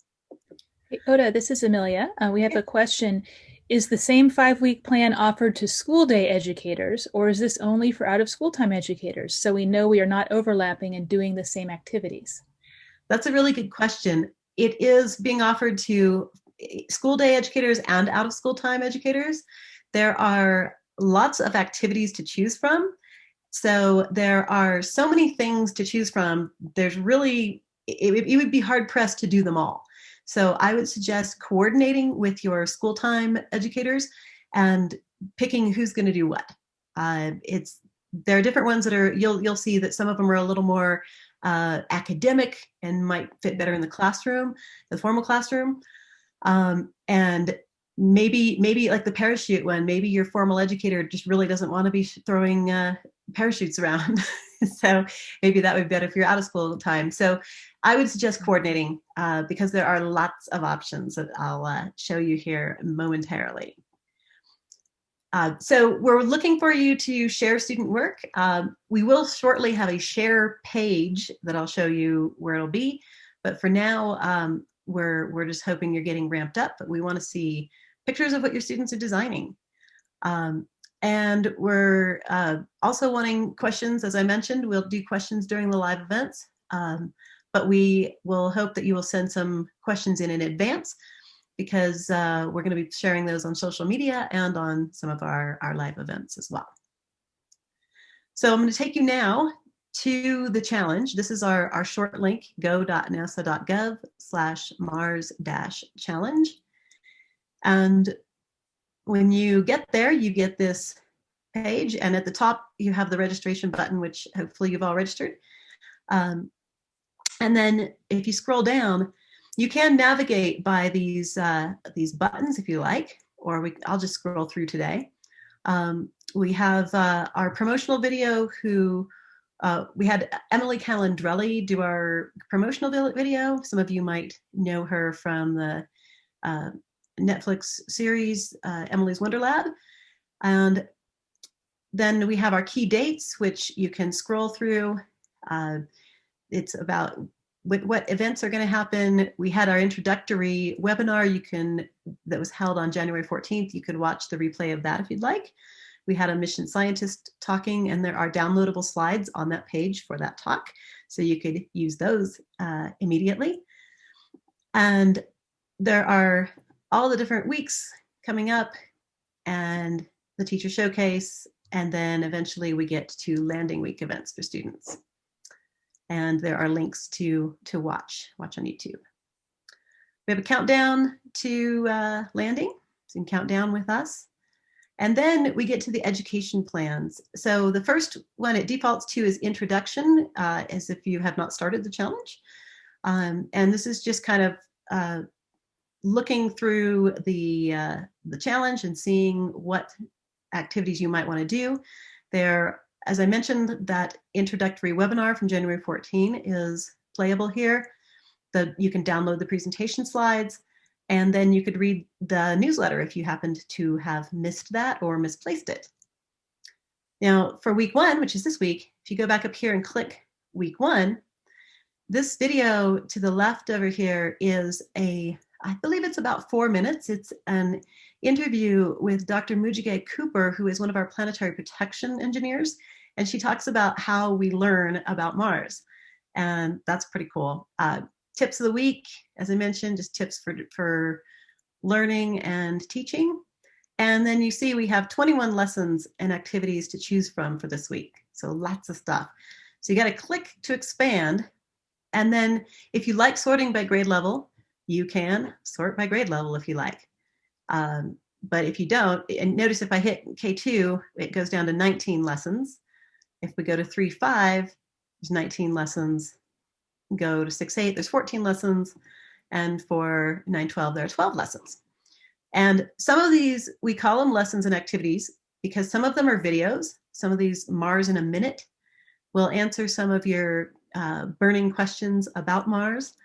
Hey, Ota, this is Amelia. Uh, we have a question. Is the same five-week plan offered to school day educators, or is this only for out-of-school time educators, so we know we are not overlapping and doing the same activities? That's a really good question. It is being offered to school day educators and out-of-school time educators. There are lots of activities to choose from. So there are so many things to choose from. There's really, it, it would be hard pressed to do them all. So I would suggest coordinating with your school time educators and picking who's going to do what. Uh, it's there are different ones that are you'll you'll see that some of them are a little more uh, academic and might fit better in the classroom, the formal classroom, um, and maybe maybe like the parachute one. Maybe your formal educator just really doesn't want to be throwing uh, parachutes around. so maybe that would be better if you're out of school time. So I would suggest coordinating uh, because there are lots of options that I'll uh, show you here momentarily. Uh, so we're looking for you to share student work. Um, we will shortly have a share page that I'll show you where it'll be. But for now, um, we're, we're just hoping you're getting ramped up, but we want to see pictures of what your students are designing. Um, and we're uh, also wanting questions, as I mentioned, we'll do questions during the live events, um, but we will hope that you will send some questions in in advance because uh, we're gonna be sharing those on social media and on some of our, our live events as well. So I'm gonna take you now to the challenge. This is our, our short link, go.nasa.gov slash mars dash challenge. And when you get there, you get this page. And at the top, you have the registration button, which hopefully you've all registered. Um, and then if you scroll down, you can navigate by these, uh, these buttons if you like, or we, I'll just scroll through today. Um, we have uh, our promotional video who uh, we had Emily Calandrelli do our promotional video. Some of you might know her from the uh, Netflix series, uh, Emily's Wonder Lab. And then we have our key dates, which you can scroll through. Uh, it's about what, what events are going to happen. We had our introductory webinar you can that was held on January 14th. You could watch the replay of that if you'd like. We had a mission scientist talking and there are downloadable slides on that page for that talk. So you could use those uh, immediately. And there are all the different weeks coming up and the teacher showcase. And then eventually we get to landing week events for students. And there are links to, to watch, watch on YouTube. We have a countdown to uh, landing, so you can count down with us. And then we get to the education plans. So the first one it defaults to is introduction, uh, as if you have not started the challenge. Um, and this is just kind of uh, looking through the, uh, the challenge and seeing what activities you might want to do. There, as I mentioned, that introductory webinar from January 14 is playable here. The, you can download the presentation slides. And then you could read the newsletter if you happened to have missed that or misplaced it. Now for week one, which is this week, if you go back up here and click week one, this video to the left over here is a, I believe it's about four minutes. It's an interview with Dr. Moogega Cooper, who is one of our planetary protection engineers. And she talks about how we learn about Mars. And that's pretty cool. Uh, tips of the week, as I mentioned, just tips for, for learning and teaching. And then you see we have 21 lessons and activities to choose from for this week. So lots of stuff. So you got to click to expand. And then if you like sorting by grade level, you can sort by grade level if you like. Um, but if you don't, and notice if I hit K2, it goes down to 19 lessons. If we go to 3.5, there's 19 lessons go to 6-8, there's 14 lessons, and for 9-12, there are 12 lessons. And some of these, we call them lessons and activities because some of them are videos. Some of these Mars in a minute will answer some of your uh, burning questions about Mars.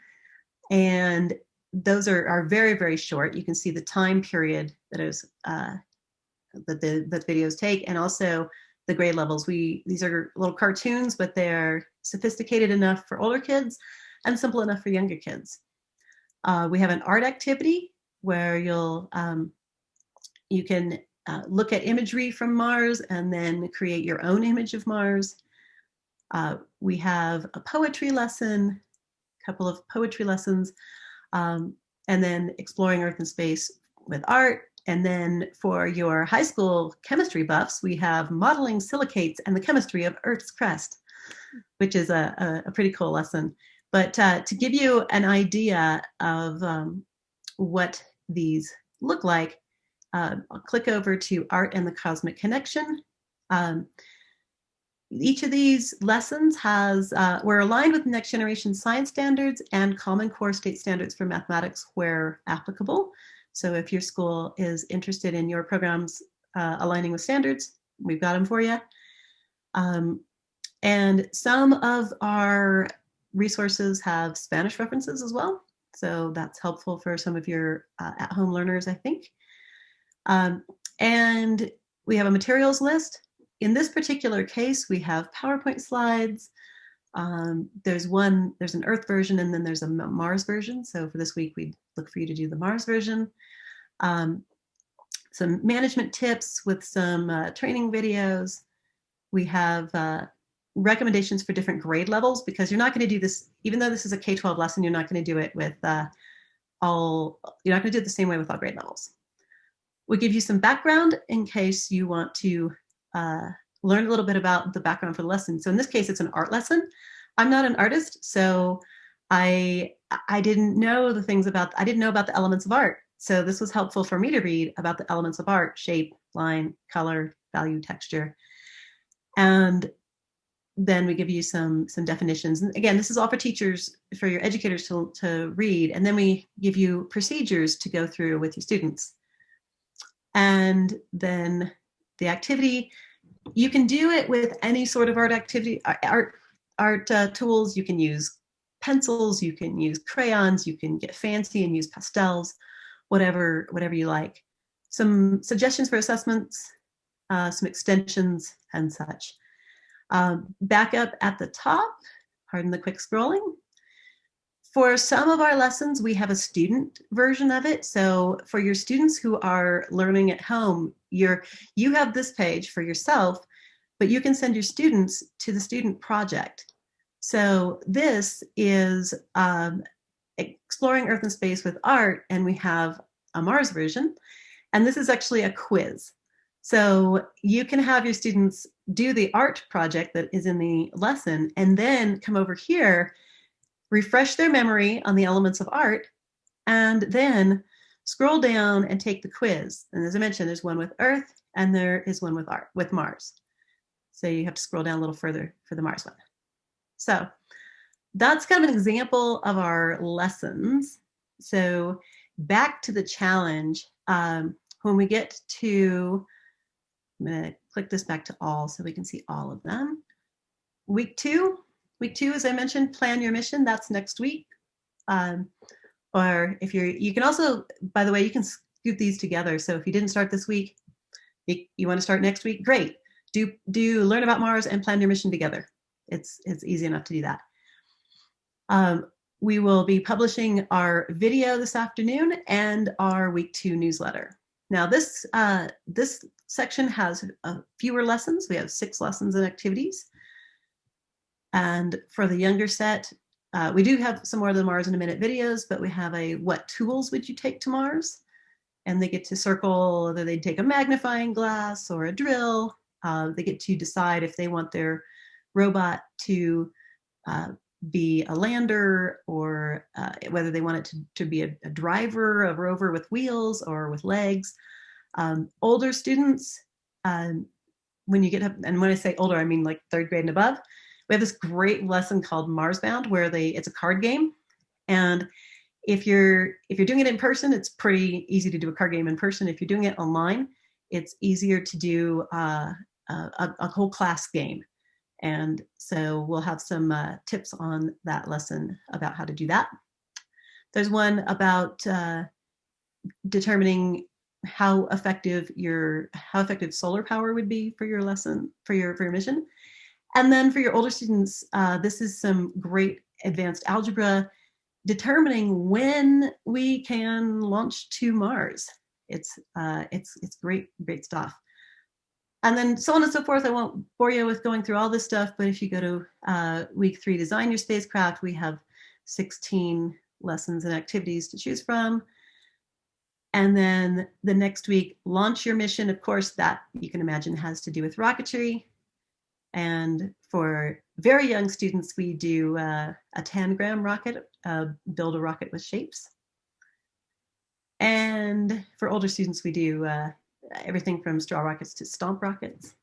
And those are, are very, very short. You can see the time period that is uh, that the that videos take, and also the grade levels. We these are little cartoons, but they're sophisticated enough for older kids and simple enough for younger kids. Uh, we have an art activity where you'll um, you can uh, look at imagery from Mars and then create your own image of Mars. Uh, we have a poetry lesson, a couple of poetry lessons, um, and then exploring Earth and space with art, and then for your high school chemistry buffs, we have modeling silicates and the chemistry of Earth's crust, which is a, a, a pretty cool lesson. But uh, to give you an idea of um, what these look like, uh, I'll click over to Art and the Cosmic Connection. Um, each of these lessons has, uh, we're aligned with next generation science standards and Common Core state standards for mathematics where applicable. So if your school is interested in your programs uh, aligning with standards, we've got them for you. Um, and some of our resources have Spanish references as well. So that's helpful for some of your uh, at-home learners, I think. Um, and we have a materials list. In this particular case, we have PowerPoint slides. Um, there's one, there's an Earth version and then there's a Mars version. So for this week, we'd look for you to do the Mars version um, some management tips with some uh, training videos. We have uh, recommendations for different grade levels because you're not going to do this, even though this is a K-12 lesson, you're not going to do it with uh, all, you're not going to do it the same way with all grade levels. We'll give you some background in case you want to uh, learn a little bit about the background for the lesson. So in this case, it's an art lesson. I'm not an artist, so I I didn't know the things about, I didn't know about the elements of art. So this was helpful for me to read about the elements of art, shape, line, color, value, texture. And then we give you some some definitions. And again, this is all for teachers, for your educators to, to read. And then we give you procedures to go through with your students. And then the activity, you can do it with any sort of art activity, art, art uh, tools. You can use pencils, you can use crayons, you can get fancy and use pastels, whatever, whatever you like. Some suggestions for assessments, uh, some extensions and such. Um, back up at the top, pardon the quick scrolling. For some of our lessons, we have a student version of it. So for your students who are learning at home, you're, you have this page for yourself, but you can send your students to the student project. So this is um, exploring Earth and space with art, and we have a Mars version. And this is actually a quiz. So you can have your students do the art project that is in the lesson and then come over here, refresh their memory on the elements of art, and then scroll down and take the quiz. And as I mentioned, there's one with Earth and there is one with art with Mars. So you have to scroll down a little further for the Mars one. So that's kind of an example of our lessons. So back to the challenge. Um, when we get to, I'm gonna click this back to all so we can see all of them. Week two, week two, as I mentioned, plan your mission, that's next week. Um, or if you're, you can also, by the way, you can scoop these together. So if you didn't start this week, you, you wanna start next week, great. Do, do learn about Mars and plan your mission together. It's, it's easy enough to do that. Um, we will be publishing our video this afternoon and our week two newsletter. Now this, uh, this section has fewer lessons. We have six lessons and activities. And for the younger set, uh, we do have some more of the Mars in a Minute videos, but we have a what tools would you take to Mars? And they get to circle whether they'd take a magnifying glass or a drill. Uh, they get to decide if they want their robot to uh, be a lander or uh, whether they want it to, to be a, a, driver, a rover with wheels or with legs. Um, older students, um, when you get up, and when I say older, I mean like third grade and above, we have this great lesson called Marsbound where they it's a card game. And if you're if you're doing it in person, it's pretty easy to do a card game in person. If you're doing it online, it's easier to do uh, a, a whole class game. And so we'll have some uh, tips on that lesson about how to do that. There's one about uh, determining how effective your how effective solar power would be for your lesson for your for your mission. And then for your older students, uh, this is some great advanced algebra determining when we can launch to Mars. It's uh, it's it's great great stuff and then so on and so forth. I won't bore you with going through all this stuff, but if you go to uh, week three, design your spacecraft, we have 16 lessons and activities to choose from. And then the next week, launch your mission. Of course, that you can imagine has to do with rocketry. And for very young students, we do uh, a tangram rocket, uh, build a rocket with shapes. And for older students, we do uh, everything from straw rockets to stomp rockets.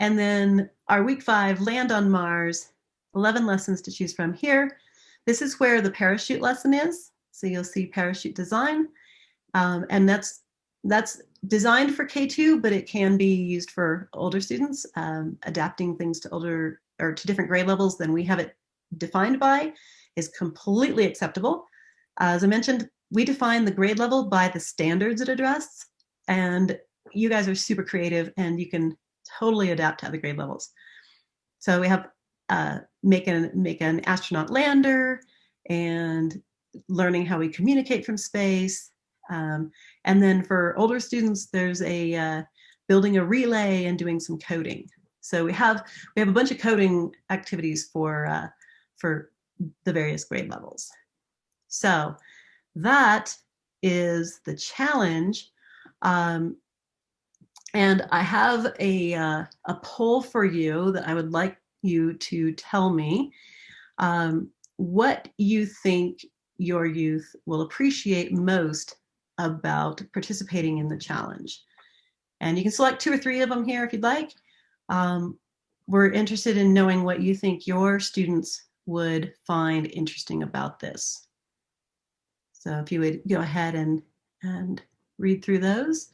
And then our week five, land on Mars, 11 lessons to choose from here. This is where the parachute lesson is. So you'll see parachute design. Um, and that's that's designed for K2, but it can be used for older students, um, adapting things to older or to different grade levels than we have it defined by is completely acceptable. as I mentioned, we define the grade level by the standards it addresses and you guys are super creative and you can totally adapt to other grade levels. So we have uh, make an make an astronaut lander and learning how we communicate from space. Um, and then for older students, there's a uh, building a relay and doing some coding. So we have we have a bunch of coding activities for uh, for the various grade levels. So that is the challenge um, and I have a, uh, a poll for you that I would like you to tell me um, what you think your youth will appreciate most about participating in the challenge. And you can select two or three of them here if you'd like. Um, we're interested in knowing what you think your students would find interesting about this. So if you would go ahead and, and read through those.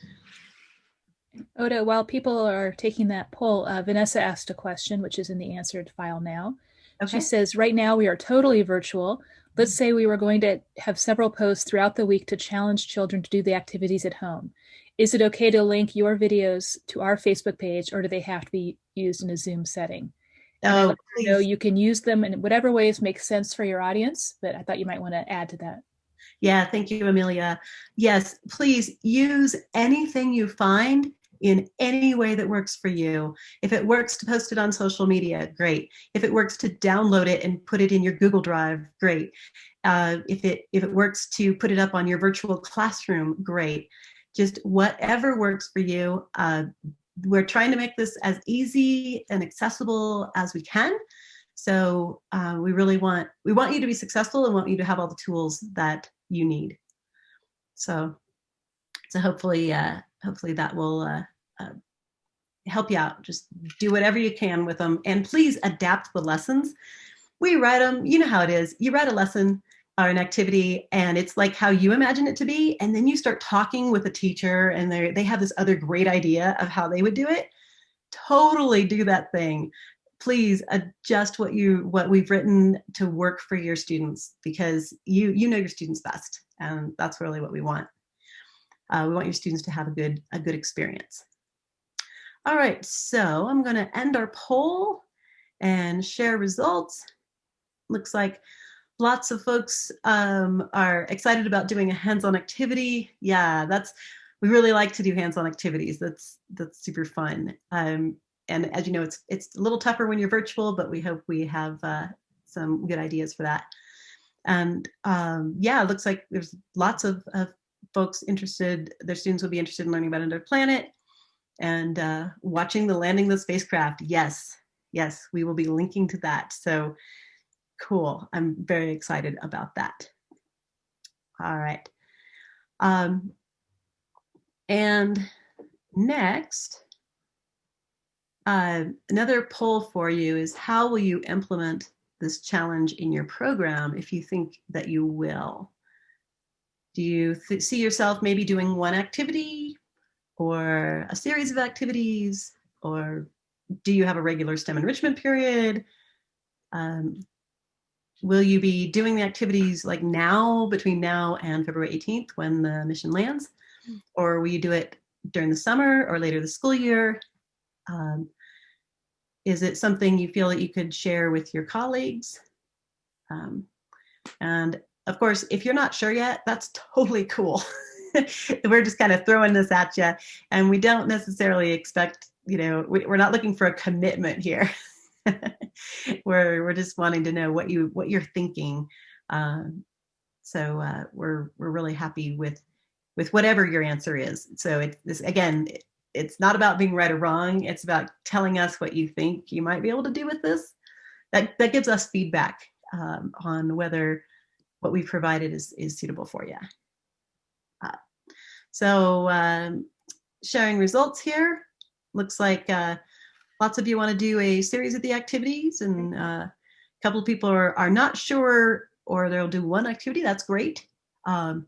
Ota, while people are taking that poll, uh, Vanessa asked a question, which is in the answered file now. Okay. She says, right now we are totally virtual. Let's say we were going to have several posts throughout the week to challenge children to do the activities at home. Is it okay to link your videos to our Facebook page or do they have to be used in a Zoom setting? Oh, her know you can use them in whatever ways make sense for your audience, but I thought you might want to add to that. Yeah, thank you, Amelia. Yes, please use anything you find in any way that works for you. If it works to post it on social media, great. If it works to download it and put it in your Google Drive, great. Uh, if it if it works to put it up on your virtual classroom, great. Just whatever works for you. Uh, we're trying to make this as easy and accessible as we can. So uh, we really want we want you to be successful and want you to have all the tools that you need. So so hopefully uh, hopefully that will uh, uh, help you out. Just do whatever you can with them, and please adapt the lessons. We write them. You know how it is. You write a lesson or an activity, and it's like how you imagine it to be, and then you start talking with a teacher, and they they have this other great idea of how they would do it. Totally do that thing please adjust what you what we've written to work for your students because you you know your students best and that's really what we want uh, we want your students to have a good a good experience all right so i'm going to end our poll and share results looks like lots of folks um, are excited about doing a hands-on activity yeah that's we really like to do hands-on activities that's that's super fun um, and as you know, it's it's a little tougher when you're virtual, but we hope we have uh, some good ideas for that. And um, yeah, it looks like there's lots of, of, folks interested. Their students will be interested in learning about another planet and uh, watching the landing of the spacecraft. Yes, yes, we will be linking to that. So cool. I'm very excited about that. All right. Um, and next, uh, another poll for you is how will you implement this challenge in your program if you think that you will? Do you see yourself maybe doing one activity or a series of activities or do you have a regular STEM enrichment period? Um, will you be doing the activities like now between now and February 18th when the mission lands? Or will you do it during the summer or later the school year? Um, is it something you feel that you could share with your colleagues? Um, and of course, if you're not sure yet, that's totally cool. we're just kind of throwing this at you and we don't necessarily expect, you know, we, are not looking for a commitment here. we're, we're just wanting to know what you, what you're thinking. Um, so uh, we're, we're really happy with, with whatever your answer is. So it's this, again, it's not about being right or wrong. It's about telling us what you think you might be able to do with this. That, that gives us feedback um, on whether what we've provided is, is suitable for you. So um, sharing results here. Looks like uh, lots of you want to do a series of the activities and uh, a couple of people are, are not sure or they'll do one activity. That's great. Um,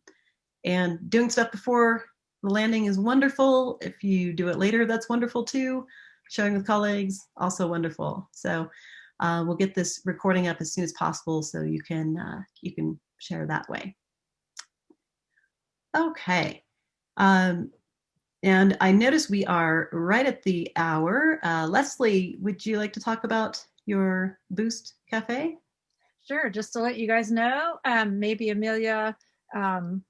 and doing stuff before the landing is wonderful. If you do it later, that's wonderful too. Sharing with colleagues, also wonderful. So uh, we'll get this recording up as soon as possible so you can uh, you can share that way. Okay. Um, and I notice we are right at the hour. Uh, Leslie, would you like to talk about your Boost Cafe? Sure, just to let you guys know, um, maybe Amelia um,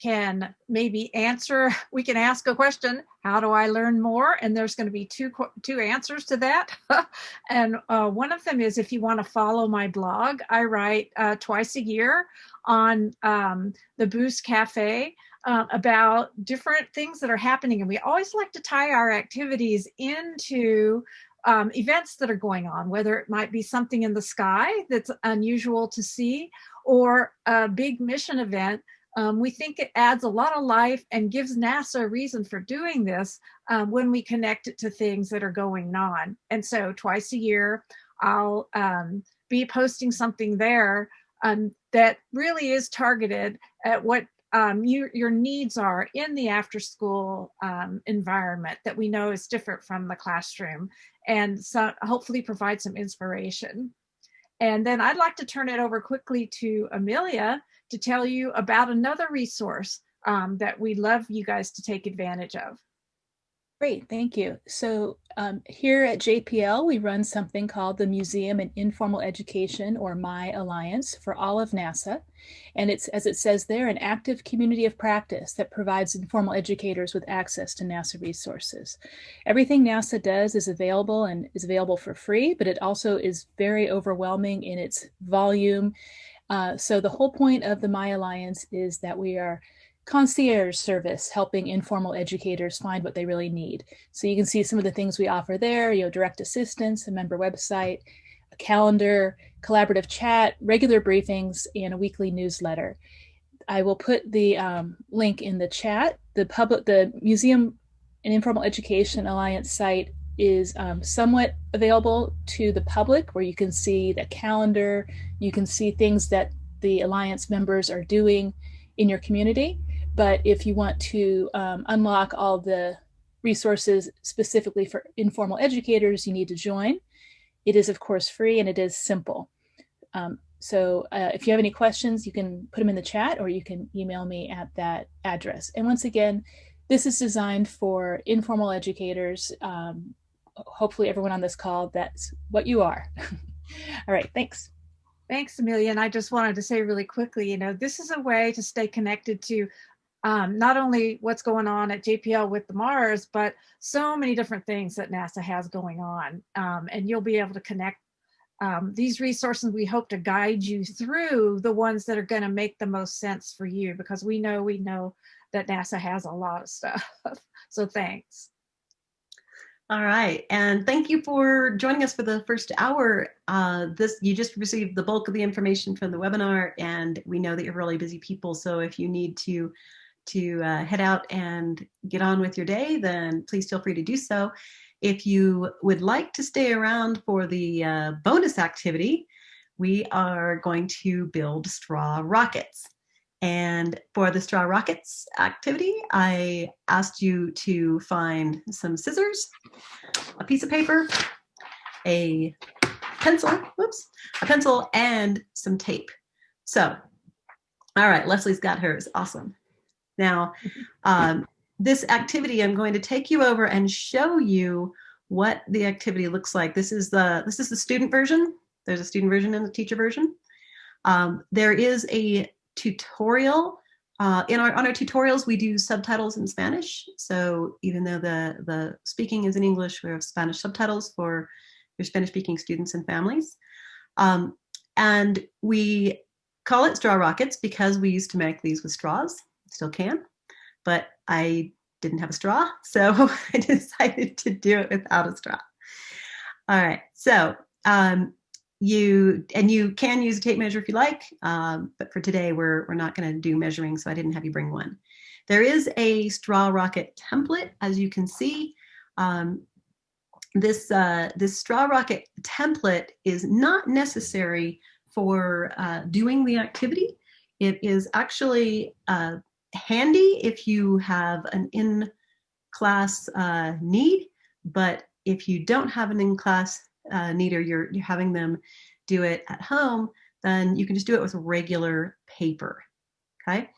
can maybe answer, we can ask a question, how do I learn more? And there's going to be two, two answers to that. and uh, one of them is if you want to follow my blog, I write uh, twice a year on um, the Boost Cafe uh, about different things that are happening. And we always like to tie our activities into um, events that are going on, whether it might be something in the sky that's unusual to see or a big mission event Um, we think it adds a lot of life and gives NASA a reason for doing this um, when we connect it to things that are going on. And so twice a year, I'll um, be posting something there um, that really is targeted at what um, you, your needs are in the after school um, environment that we know is different from the classroom and so hopefully provide some inspiration. And then I'd like to turn it over quickly to Amelia to tell you about another resource um, that we'd love you guys to take advantage of. Great, thank you. So um, here at JPL, we run something called the Museum and Informal Education, or MIE Alliance, for all of NASA. And it's, as it says there, an active community of practice that provides informal educators with access to NASA resources. Everything NASA does is available and is available for free, but it also is very overwhelming in its volume. Uh, so the whole point of the MIE Alliance is that we are concierge service helping informal educators find what they really need. So you can see some of the things we offer there, you know, direct assistance, a member website, a calendar, collaborative chat, regular briefings, and a weekly newsletter. I will put the um, link in the chat. The public, the Museum and Informal Education Alliance site is um, somewhat available to the public where you can see the calendar, you can see things that the Alliance members are doing in your community. But if you want to um, unlock all the resources specifically for informal educators, you need to join. It is, of course, free and it is simple. Um, so uh, if you have any questions, you can put them in the chat or you can email me at that address. And once again, this is designed for informal educators. Um, hopefully everyone on this call, that's what you are. All right, thanks. Thanks, Amelia. And I just wanted to say really quickly, you know, this is a way to stay connected to um, not only what's going on at JPL with the Mars, but so many different things that NASA has going on. Um, and you'll be able to connect um, these resources. We hope to guide you through the ones that are going to make the most sense for you because we know we know that NASA has a lot of stuff. so thanks. All right, and thank you for joining us for the first hour. Uh, this you just received the bulk of the information from the webinar, and we know that you're really busy people. So if you need to to uh, head out and get on with your day, then please feel free to do so. If you would like to stay around for the uh, bonus activity, we are going to build straw rockets. And for the straw rockets activity, I asked you to find some scissors, a piece of paper, a pencil, whoops, a pencil and some tape. So, all right, Leslie's got hers, awesome. Now, um, this activity, I'm going to take you over and show you what the activity looks like. This is the this is the student version. There's a student version and a teacher version. Um, there is a tutorial. Uh, in our on our tutorials, we do subtitles in Spanish. So even though the the speaking is in English, we have Spanish subtitles for your Spanish-speaking students and families. Um, and we call it straw rockets because we used to make these with straws still can, but I didn't have a straw, so I decided to do it without a straw. All right, so um, you and you can use a tape measure if you like, um, but for today we're we're not going to do measuring, so I didn't have you bring one. There is a straw rocket template, as you can see. Um, this uh, this straw rocket template is not necessary for uh, doing the activity. It is actually uh, handy if you have an in-class uh, need, but if you don't have an in-class uh, need or you're, you're having them do it at home, then you can just do it with regular paper, okay?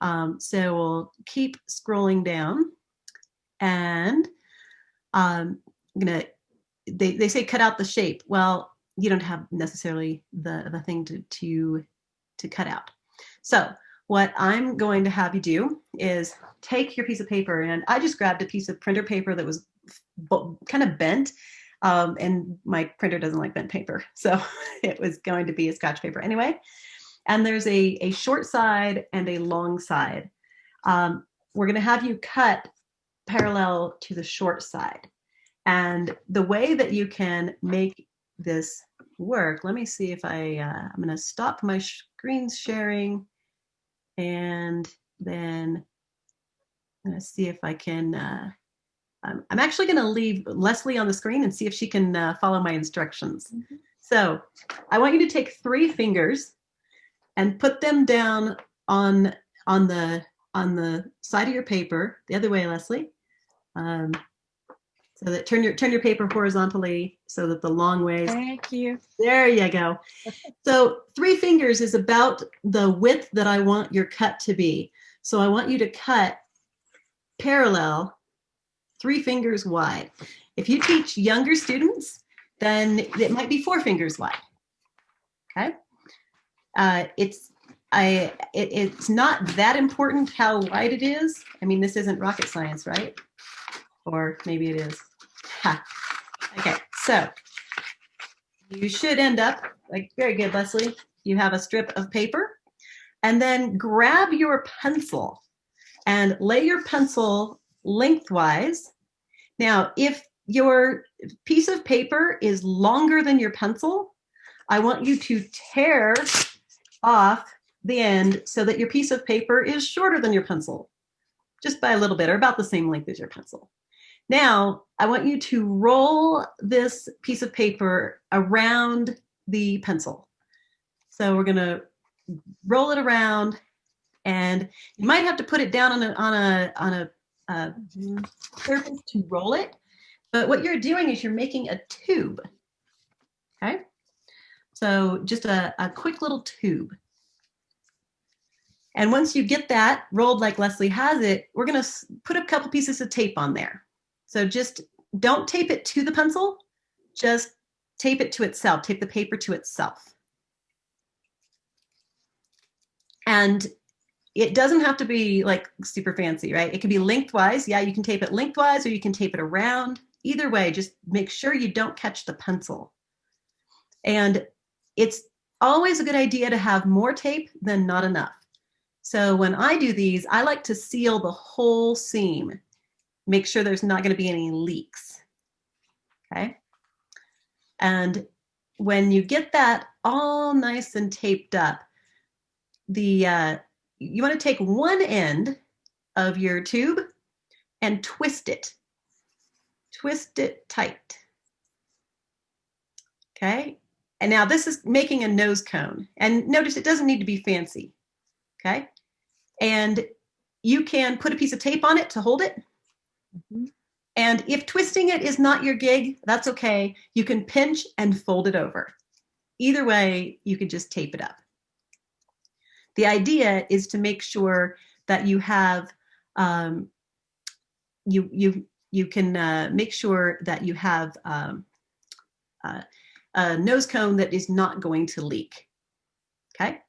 Um, so we'll keep scrolling down and um, I'm gonna, they, they say cut out the shape. Well, you don't have necessarily the, the thing to, to, to cut out. So what I'm going to have you do is take your piece of paper and I just grabbed a piece of printer paper that was kind of bent um, and my printer doesn't like bent paper. So it was going to be a scratch paper anyway. And there's a, a short side and a long side. Um, we're gonna have you cut parallel to the short side. And the way that you can make this work, let me see if I, uh, I'm gonna stop my screen sharing And then I'm gonna see if I can, uh, um, I'm actually gonna leave Leslie on the screen and see if she can uh, follow my instructions. Mhm. So I want you to take three fingers and put them down on, on the, on the side of your paper, the other way, Leslie. Um, so that turn your, turn your paper horizontally so that the long ways Thank you. there you go. So three fingers is about the width that I want your cut to be. So I want you to cut parallel, three fingers wide. If you teach younger students, then it might be four fingers wide. Okay. Uh, it's I it, it's not that important how wide it is. I mean, this isn't rocket science, right? Or maybe it is. Ha. Okay, so you should end up like very good, Leslie. You have a strip of paper, and then grab your pencil and lay your pencil lengthwise. Now, if your piece of paper is longer than your pencil, I want you to tear off the end so that your piece of paper is shorter than your pencil, just by a little bit or about the same length as your pencil. Now, I want you to roll this piece of paper around the pencil. So we're gonna roll it around and you might have to put it down on a, on a, on a, uh, surface to roll it. But what you're doing is you're making a tube, okay? So just a, a quick little tube. And once you get that rolled like Leslie has it, we're gonna put a couple pieces of tape on there. So just don't tape it to the pencil, just tape it to itself, tape the paper to itself. And it doesn't have to be like super fancy, right? It can be lengthwise. Yeah, you can tape it lengthwise or you can tape it around. Either way, just make sure you don't catch the pencil. And it's always a good idea to have more tape than not enough. So when I do these, I like to seal the whole seam. Make sure there's not going to be any leaks. Okay. And when you get that all nice and taped up, the uh, you want to take one end of your tube and twist it. Twist it tight. Okay. And now this is making a nose cone. And notice it doesn't need to be fancy. Okay. And you can put a piece of tape on it to hold it. Mhm. And if twisting it is not your gig, that's okay. You can pinch and fold it over. Either way, you can just tape it up. The idea is to make sure that you have, um, you, you, you can uh, make sure that you have um, uh, a nose cone that is not going to leak. Okay.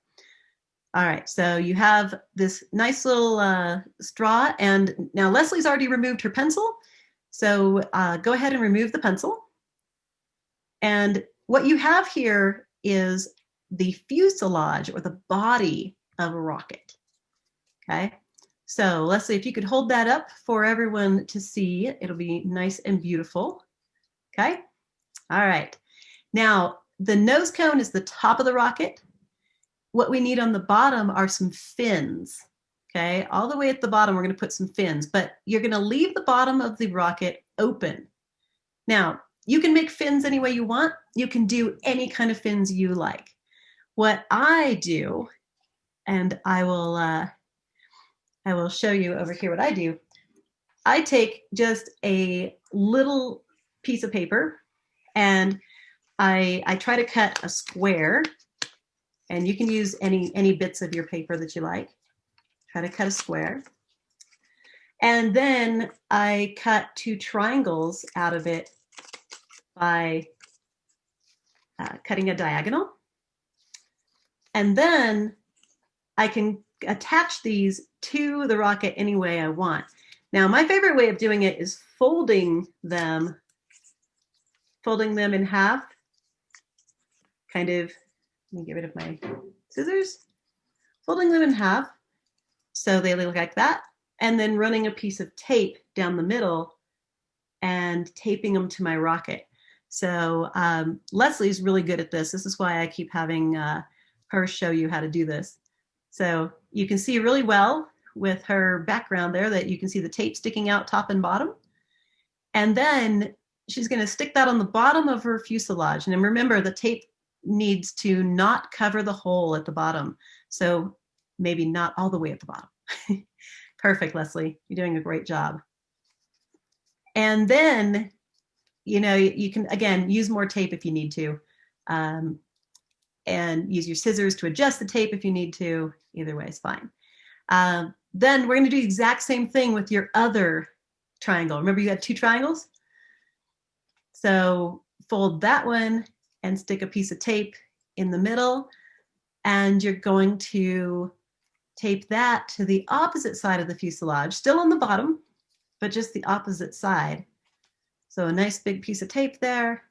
All right, so you have this nice little uh, straw and now Leslie's already removed her pencil. So uh, go ahead and remove the pencil. And what you have here is the fuselage or the body of a rocket. Okay, so Leslie, if you could hold that up for everyone to see, it'll be nice and beautiful. Okay, all right. Now, the nose cone is the top of the rocket. What we need on the bottom are some fins. Okay, all the way at the bottom, we're going to put some fins, but you're going to leave the bottom of the rocket open. Now, you can make fins any way you want. You can do any kind of fins you like. What I do, and I will, uh, I will show you over here what I do. I take just a little piece of paper and I, I try to cut a square and you can use any, any bits of your paper that you like. Try to cut a square. And then I cut two triangles out of it by uh, cutting a diagonal. And then I can attach these to the rocket any way I want. Now, my favorite way of doing it is folding them, folding them in half, kind of, let me get rid of my scissors, folding them in half so they look like that, and then running a piece of tape down the middle and taping them to my rocket. So um, Leslie's really good at this. This is why I keep having uh, her show you how to do this. So you can see really well with her background there that you can see the tape sticking out top and bottom. And then she's going to stick that on the bottom of her fuselage. And remember, the tape needs to not cover the hole at the bottom. So maybe not all the way at the bottom. Perfect, Leslie. You're doing a great job. And then, you know, you can, again, use more tape if you need to. Um, and use your scissors to adjust the tape if you need to. Either way is fine. Um, then we're going to do the exact same thing with your other triangle. Remember you had two triangles? So fold that one and stick a piece of tape in the middle. And you're going to tape that to the opposite side of the fuselage, still on the bottom, but just the opposite side. So a nice big piece of tape there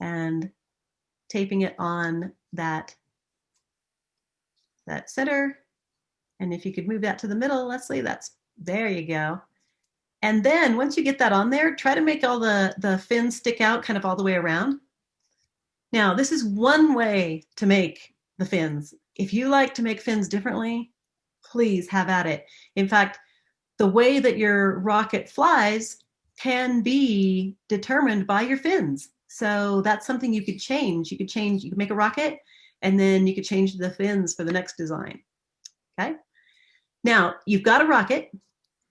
and taping it on that, that center. And if you could move that to the middle, Leslie, that's, there you go. And then once you get that on there, try to make all the, the fins stick out kind of all the way around. Now, this is one way to make the fins. If you like to make fins differently, please have at it. In fact, the way that your rocket flies can be determined by your fins. So that's something you could change. You could change, you could make a rocket and then you could change the fins for the next design. Okay. Now you've got a rocket,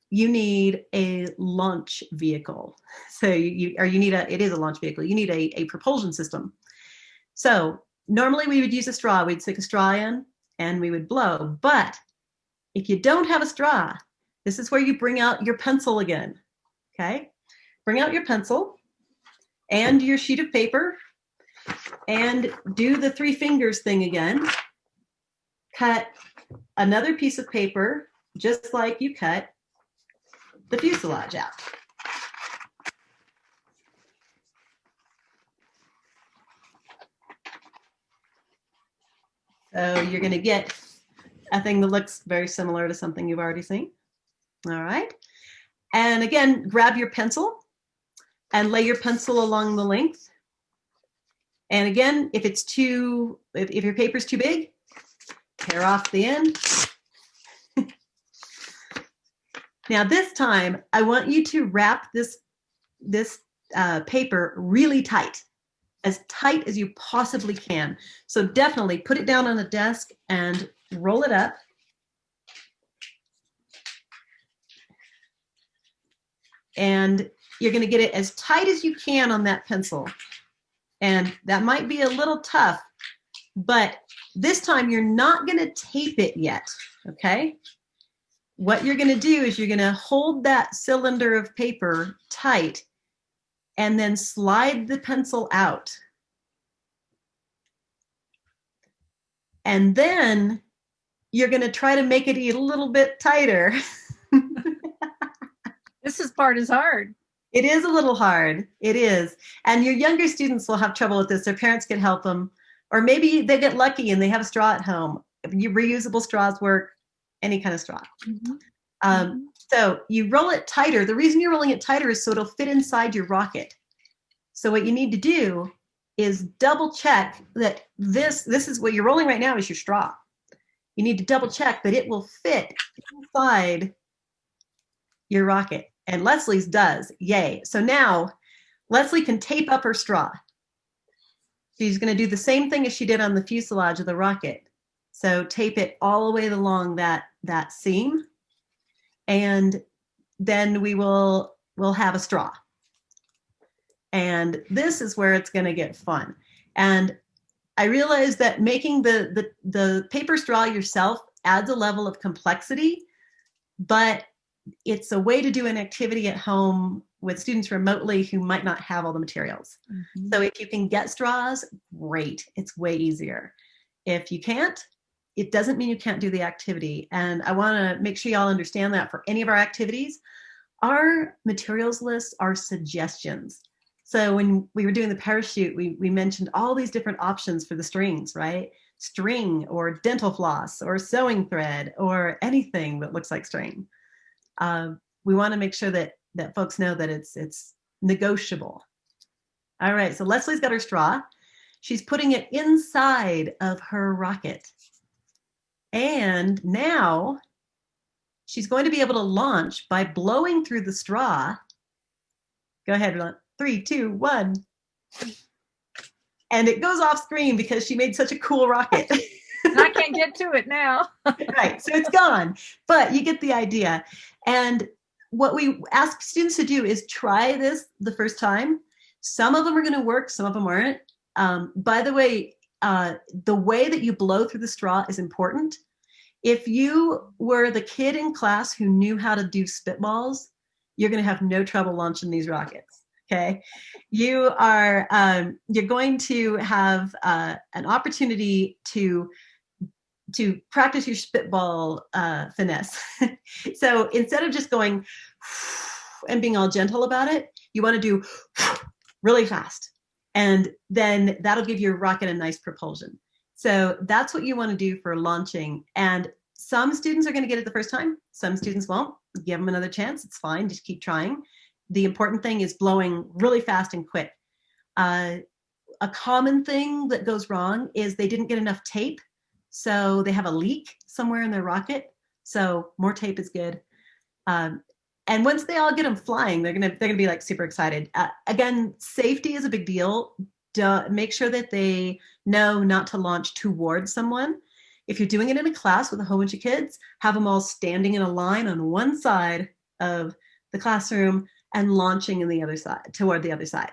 you need a launch vehicle. So you, or you need a, it is a launch vehicle, you need a, a propulsion system. So normally we would use a straw, we'd stick a straw in and we would blow. But if you don't have a straw, this is where you bring out your pencil again, okay? Bring out your pencil and your sheet of paper and do the three fingers thing again. Cut another piece of paper, just like you cut the fuselage out. So you're going to get a thing that looks very similar to something you've already seen. All right. And again, grab your pencil and lay your pencil along the length. And again, if it's too, if, if your paper's too big, tear off the end Now this time, I want you to wrap this, this uh, paper really tight, as tight as you possibly can. So definitely put it down on a desk and roll it up. And you're gonna get it as tight as you can on that pencil. And that might be a little tough, but this time you're not gonna tape it yet, okay? what you're going to do is you're going to hold that cylinder of paper tight and then slide the pencil out. And then you're going to try to make it a little bit tighter. this is part is hard. It is a little hard. It is. And your younger students will have trouble with this. Their parents can help them. Or maybe they get lucky and they have a straw at home. Reusable straws work any kind of straw. Mm-hmm. Um, mm-hmm. So you roll it tighter. The reason you're rolling it tighter is so it'll fit inside your rocket. So what you need to do is double check that this, this is what you're rolling right now is your straw. You need to double check that it will fit inside your rocket. And Leslie's does, yay. So now Leslie can tape up her straw. She's gonna do the same thing as she did on the fuselage of the rocket. So tape it all the way along that, that seam and then we will, we'll have a straw. And this is where it's gonna get fun. And I realized that making the, the, the paper straw yourself adds a level of complexity, but it's a way to do an activity at home with students remotely who might not have all the materials. Mm -hmm. So if you can get straws, great, it's way easier. If you can't, it doesn't mean you can't do the activity. And I wanna make sure y'all understand that for any of our activities, our materials lists are suggestions. So when we were doing the parachute, we, we mentioned all these different options for the strings, right? String or dental floss or sewing thread or anything that looks like string. Uh, we wanna make sure that, that folks know that it's, it's negotiable. All right, so Leslie's got her straw. She's putting it inside of her rocket. And now she's going to be able to launch by blowing through the straw. Go ahead, three, two, one. And it goes off screen because she made such a cool rocket. I can't get to it now. right, so it's gone, but you get the idea. And what we ask students to do is try this the first time. Some of them are going to work, some of them aren't. Um, by the way, uh, the way that you blow through the straw is important. If you were the kid in class who knew how to do spitballs, you're going to have no trouble launching these rockets. Okay, you are um, you're going to have uh, an opportunity to to practice your spitball uh, finesse. so instead of just going and being all gentle about it, you want to do really fast. And then that'll give your rocket a nice propulsion. So that's what you want to do for launching. And some students are going to get it the first time. Some students won't. Give them another chance. It's fine. Just keep trying. The important thing is blowing really fast and quick. Uh, a common thing that goes wrong is they didn't get enough tape so they have a leak somewhere in their rocket. So more tape is good. Um, and once they all get them flying, they're gonna they're gonna be like super excited. Uh, again, safety is a big deal. Duh, make sure that they know not to launch towards someone. If you're doing it in a class with a whole bunch of kids, have them all standing in a line on one side of the classroom and launching in the other side toward the other side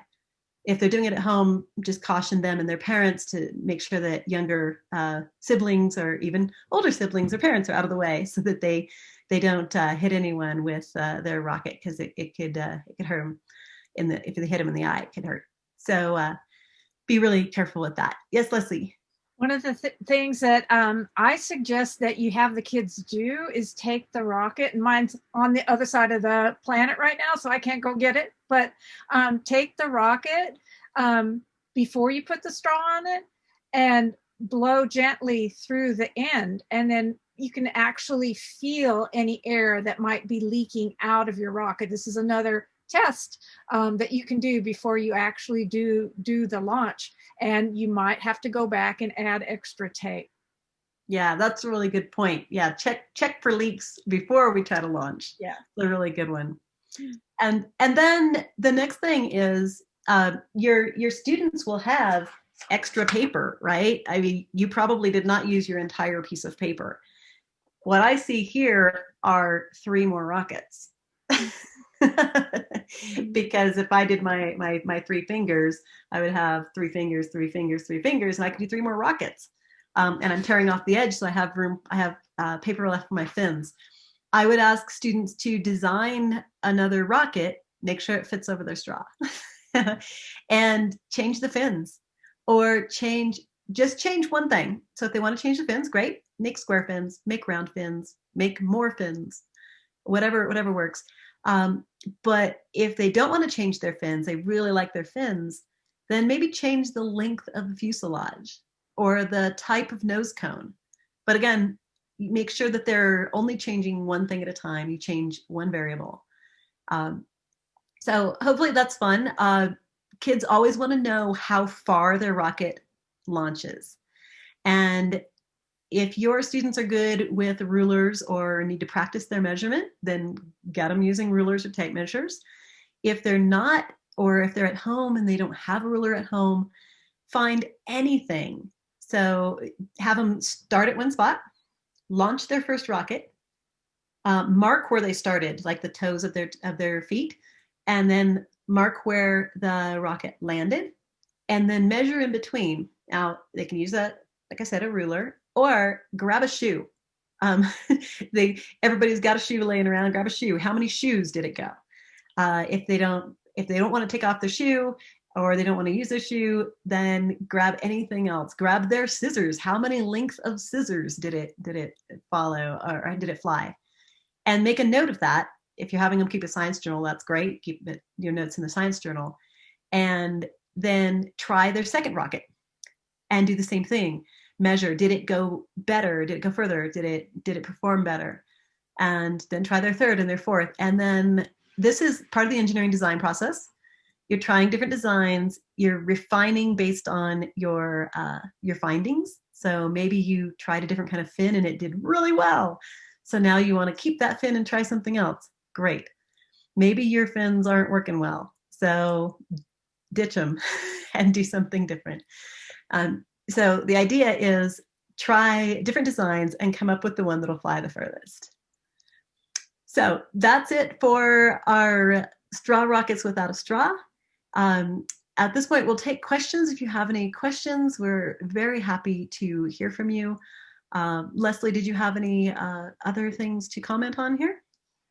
if they're doing it at home, just caution them and their parents to make sure that younger uh, siblings or even older siblings or parents are out of the way so that they they don't uh, hit anyone with uh, their rocket because it, it could uh, it could hurt them in the if they hit them in the eye it could hurt. So uh, be really careful with that. Yes, Leslie. One of the th things that um, I suggest that you have the kids do is take the rocket, and mine's on the other side of the planet right now, so I can't go get it. But um, take the rocket um, before you put the straw on it and blow gently through the end, and then you can actually feel any air that might be leaking out of your rocket. This is another test um, that you can do before you actually do do the launch and you might have to go back and add extra tape. Yeah that's a really good point. Yeah check check for leaks before we try to launch. Yeah. It's a really good one. And and then the next thing is uh, your your students will have extra paper right? I mean you probably did not use your entire piece of paper what i see here are three more rockets because if I did my, my, my three fingers, I would have three fingers, three fingers, three fingers, and I could do three more rockets. Um, and I'm tearing off the edge, so I have room, I have uh, paper left for my fins. I would ask students to design another rocket, make sure it fits over their straw, and change the fins or change, just change one thing. So if they want to change the fins, great, make square fins, make round fins, make more fins, whatever, whatever works. Um, but if they don't want to change their fins, they really like their fins, then maybe change the length of the fuselage or the type of nose cone. But again, make sure that they're only changing one thing at a time. You change one variable. Um, so hopefully that's fun. Uh, kids always want to know how far their rocket launches. And if your students are good with rulers or need to practice their measurement, then get them using rulers or tape measures. If they're not, or if they're at home and they don't have a ruler at home, find anything. So have them start at one spot, launch their first rocket, uh, mark where they started, like the toes of their of their feet, and then mark where the rocket landed, and then measure in between. Now they can use a, like I said, a ruler, or grab a shoe. Um, they everybody's got a shoe laying around. Grab a shoe. How many shoes did it go? Uh, if they don't if they don't want to take off the shoe or they don't want to use their shoe, then grab anything else. Grab their scissors. How many lengths of scissors did it did it follow or did it fly? And make a note of that. If you're having them keep a science journal, that's great. Keep it, your notes in the science journal, and then try their second rocket and do the same thing measure did it go better did it go further did it did it perform better and then try their third and their fourth and then this is part of the engineering design process you're trying different designs, you're refining based on your uh, your findings. So maybe you tried a different kind of fin and it did really well. So now you want to keep that fin and try something else. Great. Maybe your fins aren't working well. So ditch them and do something different. Um, so the idea is try different designs and come up with the one that'll fly the furthest. So that's it for our straw rockets without a straw. Um, at this point, we'll take questions. If you have any questions, we're very happy to hear from you. Uh, Leslie, did you have any uh, other things to comment on here?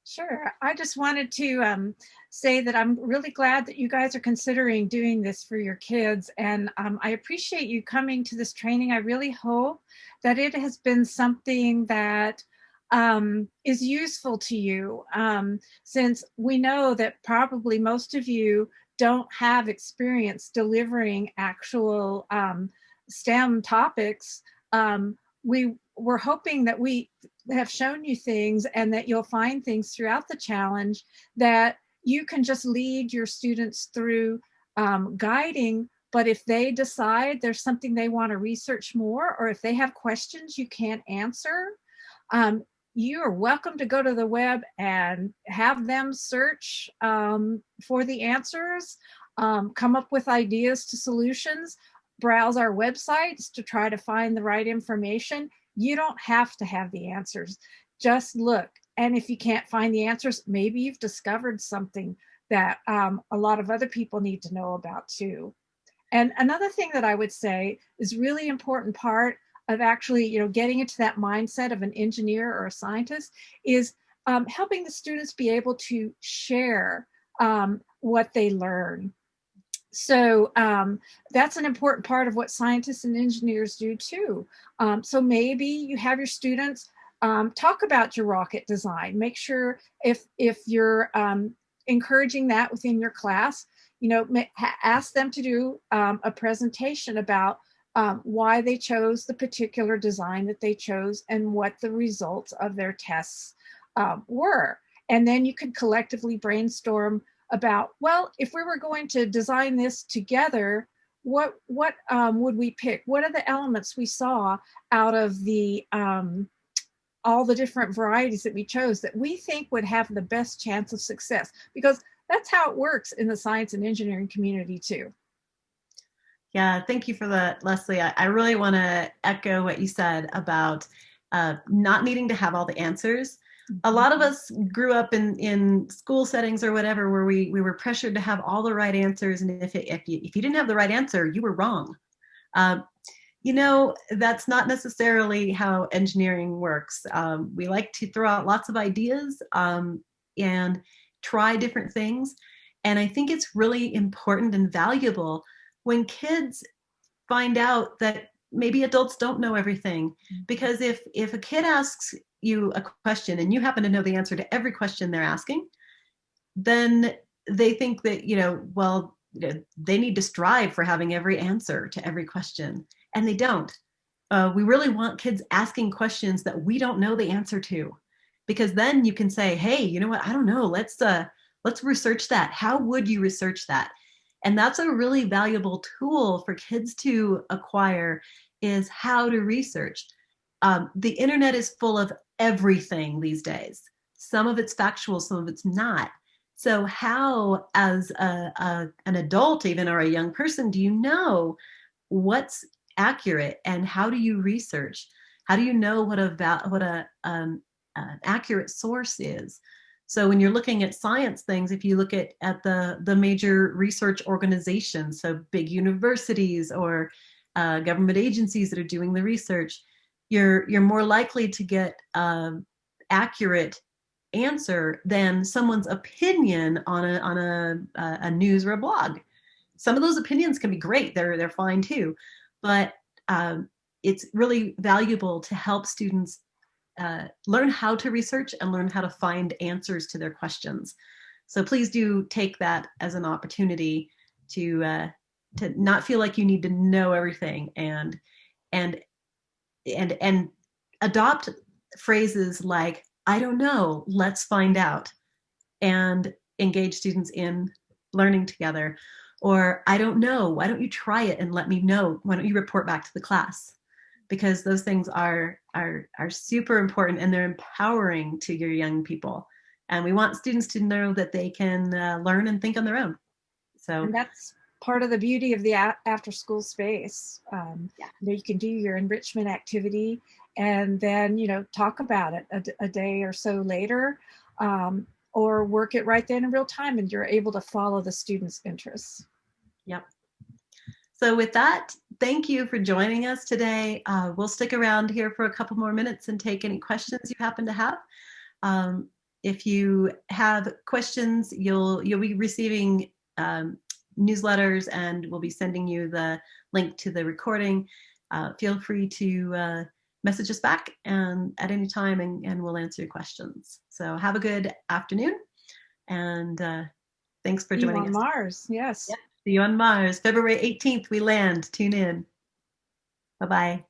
Sure. I just wanted to um, say that I'm really glad that you guys are considering doing this for your kids. And um, I appreciate you coming to this training. I really hope that it has been something that um, is useful to you um, since we know that probably most of you don't have experience delivering actual um, STEM topics. Um, we were hoping that we have shown you things and that you'll find things throughout the challenge that you can just lead your students through um, guiding. But if they decide there's something they want to research more or if they have questions you can't answer um, you are welcome to go to the web and have them search um, for the answers um, come up with ideas to solutions browse our websites to try to find the right information you don't have to have the answers. Just look. And if you can't find the answers, maybe you've discovered something that um, a lot of other people need to know about too. And another thing that I would say is really important part of actually, you know, getting into that mindset of an engineer or a scientist is um, helping the students be able to share um, what they learn so um, that's an important part of what scientists and engineers do too. Um, so maybe you have your students um, talk about your rocket design. Make sure if if you're um, encouraging that within your class, you know, ask them to do um, a presentation about um, why they chose the particular design that they chose and what the results of their tests were. And then you could collectively brainstorm about, well, if we were going to design this together, what what um, would we pick? What are the elements we saw out of the um, all the different varieties that we chose that we think would have the best chance of success? Because that's how it works in the science and engineering community too. Yeah, thank you for that, Leslie. I, I really want to echo what you said about uh, not needing to have all the answers, a lot of us grew up in in school settings or whatever where we we were pressured to have all the right answers. And if it, if you if you didn't have the right answer you were wrong. Um, you know that's not necessarily how engineering works. Um, we like to throw out lots of ideas um, and try different things. And i think it's really important and valuable when kids find out that maybe adults don't know everything mm-hmm. because if if a kid asks you a question and you happen to know the answer to every question they're asking, then they think that, you know, well, you know, they need to strive for having every answer to every question, and they don't. Uh, we really want kids asking questions that we don't know the answer to, because then you can say, "Hey, you know what? I don't know. Let's uh, let's research that. How would you research that?" And that's a really valuable tool for kids to acquire is how to research. Um, the internet is full of everything these days. Some of it's factual, some of it's not. So, how, as a, a, an adult, even or a young person, do you know what's accurate and how do you research? How do you know what a what a um, an accurate source is? So when you're looking at science things, if you look at, at the, the major research organizations, so big universities or uh, government agencies that are doing the research, you're you're more likely to get um, accurate answer than someone's opinion on a on a, a news or a blog. Some of those opinions can be great; they're they're fine too, but um, it's really valuable to help students uh, learn how to research and learn how to find answers to their questions. So please do take that as an opportunity to uh, to not feel like you need to know everything and and and and adopt phrases like i don't know let's find out and engage students in learning together. Or I don't know, why don't you try it and let me know? Why don't you report back to the class? Because those things are are are super important and they're empowering to your young people. And we want students to know that they can uh, learn and think on their own. So And that's part of the beauty of the after school space. Um, Yeah. you, can do your enrichment activity and then, you know, talk about it a day or so later um, or work it right then in real time and you're able to follow the student's interests. Yep. So with that, thank you for joining us today. Uh, we'll stick around here for a couple more minutes and take any questions you happen to have. Um, if you have questions, you'll you'll be receiving um, newsletters, and we'll be sending you the link to the recording. Uh, feel free to uh, message us back and at any time, and, and we'll answer your questions. So have a good afternoon, and uh, thanks for joining us. Mars, yes. See you on Mars. February 18th, we land. Tune in. Bye bye.